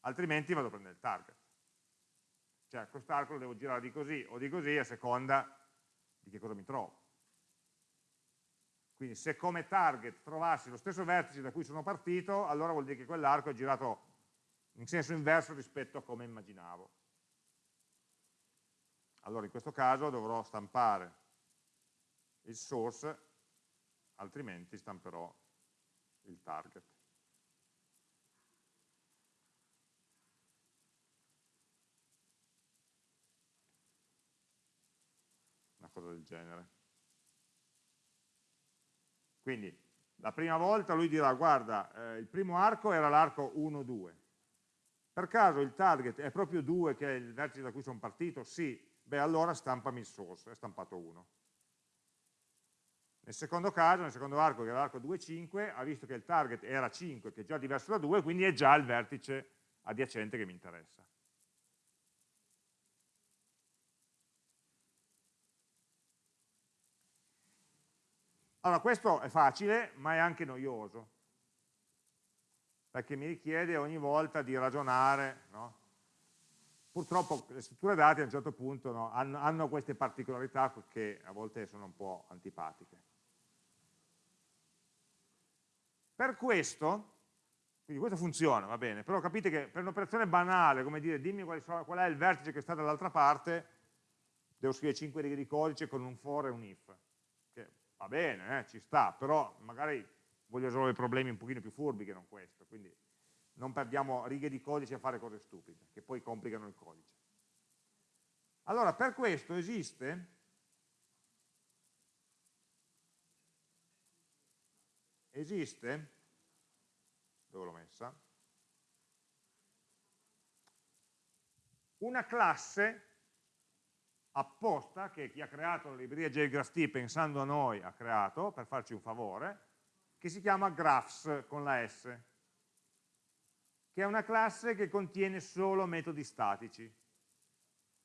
altrimenti vado a prendere il target. Cioè quest'arco lo devo girare di così o di così a seconda di che cosa mi trovo. Quindi se come target trovassi lo stesso vertice da cui sono partito, allora vuol dire che quell'arco è girato in senso inverso rispetto a come immaginavo. Allora in questo caso dovrò stampare il source, altrimenti stamperò il target. Cosa del genere. Quindi la prima volta lui dirà, guarda, eh, il primo arco era l'arco 1-2. Per caso il target è proprio 2 che è il vertice da cui sono partito? Sì, beh allora stampami il source, è stampato 1. Nel secondo caso, nel secondo arco che era l'arco 2-5, ha visto che il target era 5, che è già diverso da 2, quindi è già il vertice adiacente che mi interessa. Allora, questo è facile, ma è anche noioso, perché mi richiede ogni volta di ragionare, no? Purtroppo le strutture dati a un certo punto no, hanno, hanno, queste particolarità che a volte sono un po' antipatiche. Per questo, quindi questo funziona, va bene, però capite che per un'operazione banale, come dire dimmi qual, è il vertice che sta dall'altra parte, devo scrivere 5 righe di codice con un for e un if va bene, eh, ci sta, però magari voglio risolvere problemi un pochino più furbi che non questo, quindi non perdiamo righe di codice a fare cose stupide, che poi complicano il codice. Allora, per questo esiste esiste, dove l'ho messa, una classe apposta che chi ha creato la libreria JGraphT pensando a noi ha creato per farci un favore, che si chiama graphs con la S, che è una classe che contiene solo metodi statici,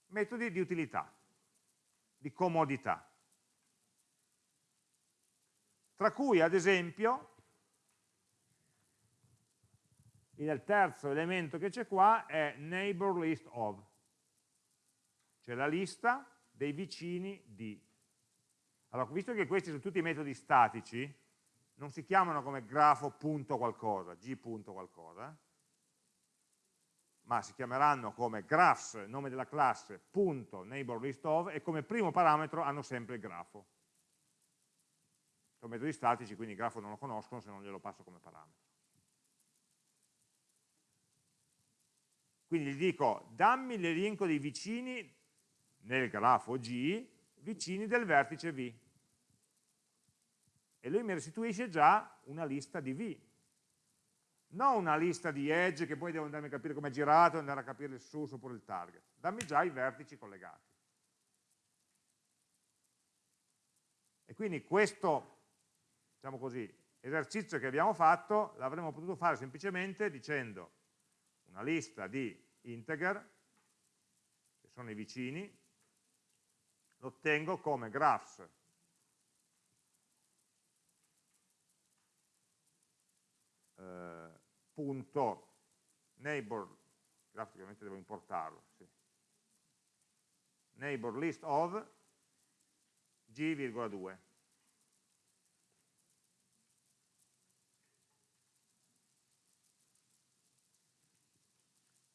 metodi di utilità, di comodità. Tra cui, ad esempio, il terzo elemento che c'è qua è neighbor list of cioè la lista dei vicini di. Allora, visto che questi sono tutti metodi statici, non si chiamano come grafo punto qualcosa, g punto qualcosa, ma si chiameranno come graphs, nome della classe, punto neighbor list of, e come primo parametro hanno sempre il grafo. Sono metodi statici, quindi il grafo non lo conoscono se non glielo passo come parametro. Quindi gli dico, dammi l'elenco dei vicini nel grafo G vicini del vertice V. E lui mi restituisce già una lista di V. Non una lista di edge che poi devo andare a capire come è girato andare a capire il source oppure il target. Dammi già i vertici collegati. E quindi questo diciamo così, esercizio che abbiamo fatto l'avremmo potuto fare semplicemente dicendo una lista di integer, che sono i vicini, lo ottengo come graphs eh, punto neighbor, graficamente devo importarlo, sì. neighbor list of g,2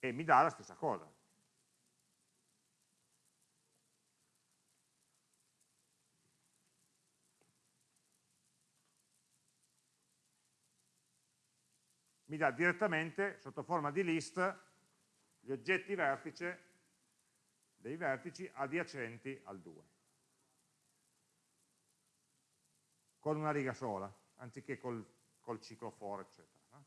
e mi dà la stessa cosa. Mi dà direttamente, sotto forma di list, gli oggetti vertice dei vertici adiacenti al 2. Con una riga sola, anziché col, col ciclo for, eccetera.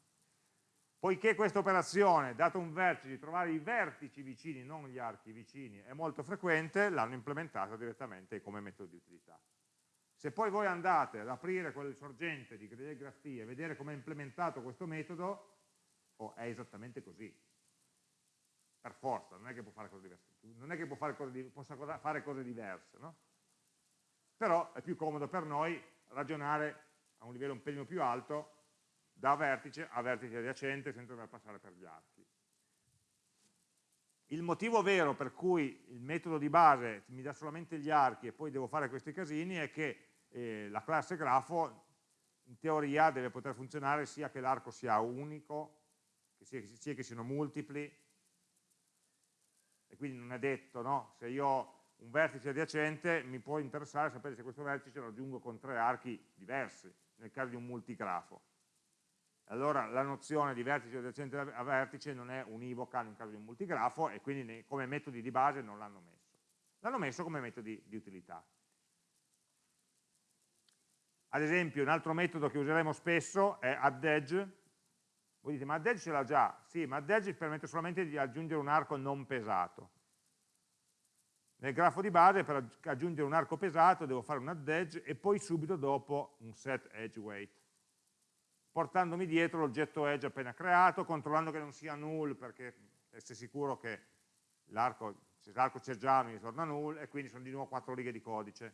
Poiché questa operazione, dato un vertice, di trovare i vertici vicini, non gli archi vicini, è molto frequente, l'hanno implementata direttamente come metodo di utilità. Se poi voi andate ad aprire quel sorgente di Graph e vedere come è implementato questo metodo, oh, è esattamente così. Per forza, non è che può fare cose diverse, non è che fare cose, possa fare cose diverse, no? Però è più comodo per noi ragionare a un livello un pelino più alto da vertice a vertice adiacente senza dover passare per gli archi. Il motivo vero per cui il metodo di base mi dà solamente gli archi e poi devo fare questi casini è che eh, la classe grafo in teoria deve poter funzionare sia che l'arco sia unico, che sia, sia, che siano multipli, e quindi non è detto, no? se io ho un vertice adiacente mi può interessare sapere se questo vertice lo raggiungo con tre archi diversi, nel caso di un multigrafo allora la nozione di vertice adiacente a vertice non è univoca nel caso di un multigrafo e quindi come metodi di base non l'hanno messo. L'hanno messo come metodi di utilità. Ad esempio un altro metodo che useremo spesso è addEdge. Voi dite ma addEdge ce l'ha già? Sì, ma addEdge permette solamente di aggiungere un arco non pesato. Nel grafo di base per aggiungere un arco pesato devo fare un addEdge e poi subito dopo un set edge weight portandomi dietro l'oggetto edge appena creato, controllando che non sia null perché essere sicuro che l'arco, c'è già mi torna null e quindi sono di nuovo quattro righe di codice.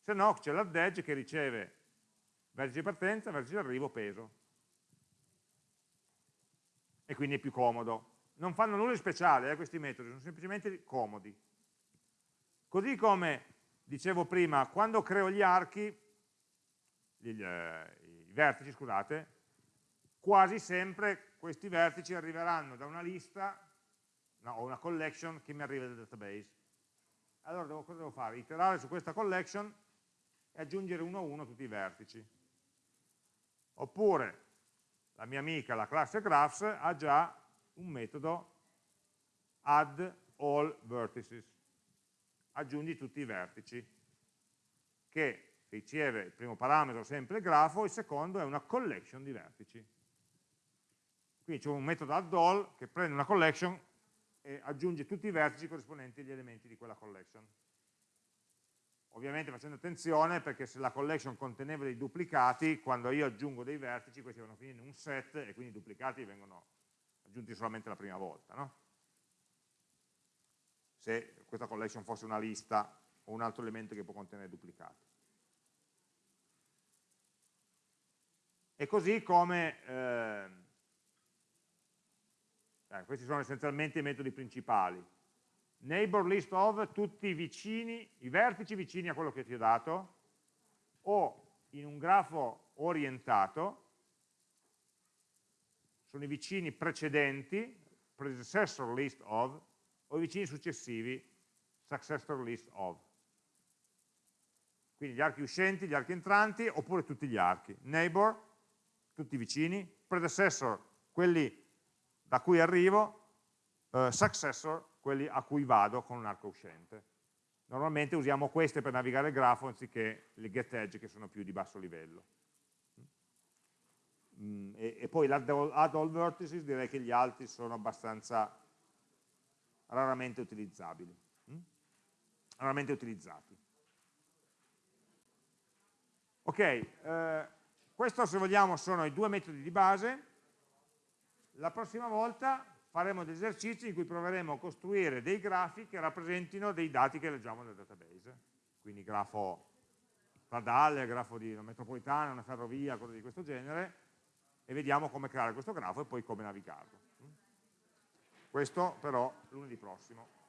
Se no c'è l'addEdge che riceve vertice di partenza, vertice di arrivo, peso. E quindi è più comodo. Non fanno nulla di speciale eh, questi metodi, sono semplicemente comodi. Così come dicevo prima, quando creo gli archi, gli, eh, vertici, scusate, quasi sempre questi vertici arriveranno da una lista no, o una collection che mi arriva dal database. Allora devo, cosa devo fare? Iterare su questa collection e aggiungere uno a uno tutti i vertici. Oppure la mia amica, la classe graphs, ha già un metodo add all vertices, aggiungi tutti i vertici, che riceve il primo parametro sempre il grafo, il secondo è una collection di vertici. Quindi c'è un metodo addall che prende una collection e aggiunge tutti i vertici corrispondenti agli elementi di quella collection. Ovviamente facendo attenzione perché se la collection conteneva dei duplicati, quando io aggiungo dei vertici, questi vanno a finire in un set e quindi i duplicati vengono aggiunti solamente la prima volta. No? Se questa collection fosse una lista o un altro elemento che può contenere duplicati. E così come, eh, questi sono essenzialmente i metodi principali. Neighbor list of tutti i vicini, i vertici vicini a quello che ti ho dato, o in un grafo orientato, sono i vicini precedenti, predecessor list of, o i vicini successivi, successor list of. Quindi gli archi uscenti, gli archi entranti, oppure tutti gli archi. Neighbor tutti vicini, predecessor, quelli da cui arrivo, eh, successor, quelli a cui vado con un arco uscente. Normalmente usiamo queste per navigare il grafo anziché le get edge che sono più di basso livello. Mm, e, e, poi l'add all vertices direi che gli altri sono abbastanza raramente utilizzabili, mm? raramente utilizzati. Ok, eh, questo se vogliamo sono i due metodi di base, la prossima volta faremo degli esercizi in cui proveremo a costruire dei grafi che rappresentino dei dati che leggiamo nel database, quindi grafo stradale, grafo di una metropolitana, una ferrovia, cose di questo genere, e vediamo come creare questo grafo e poi come navigarlo. Questo però lunedì prossimo.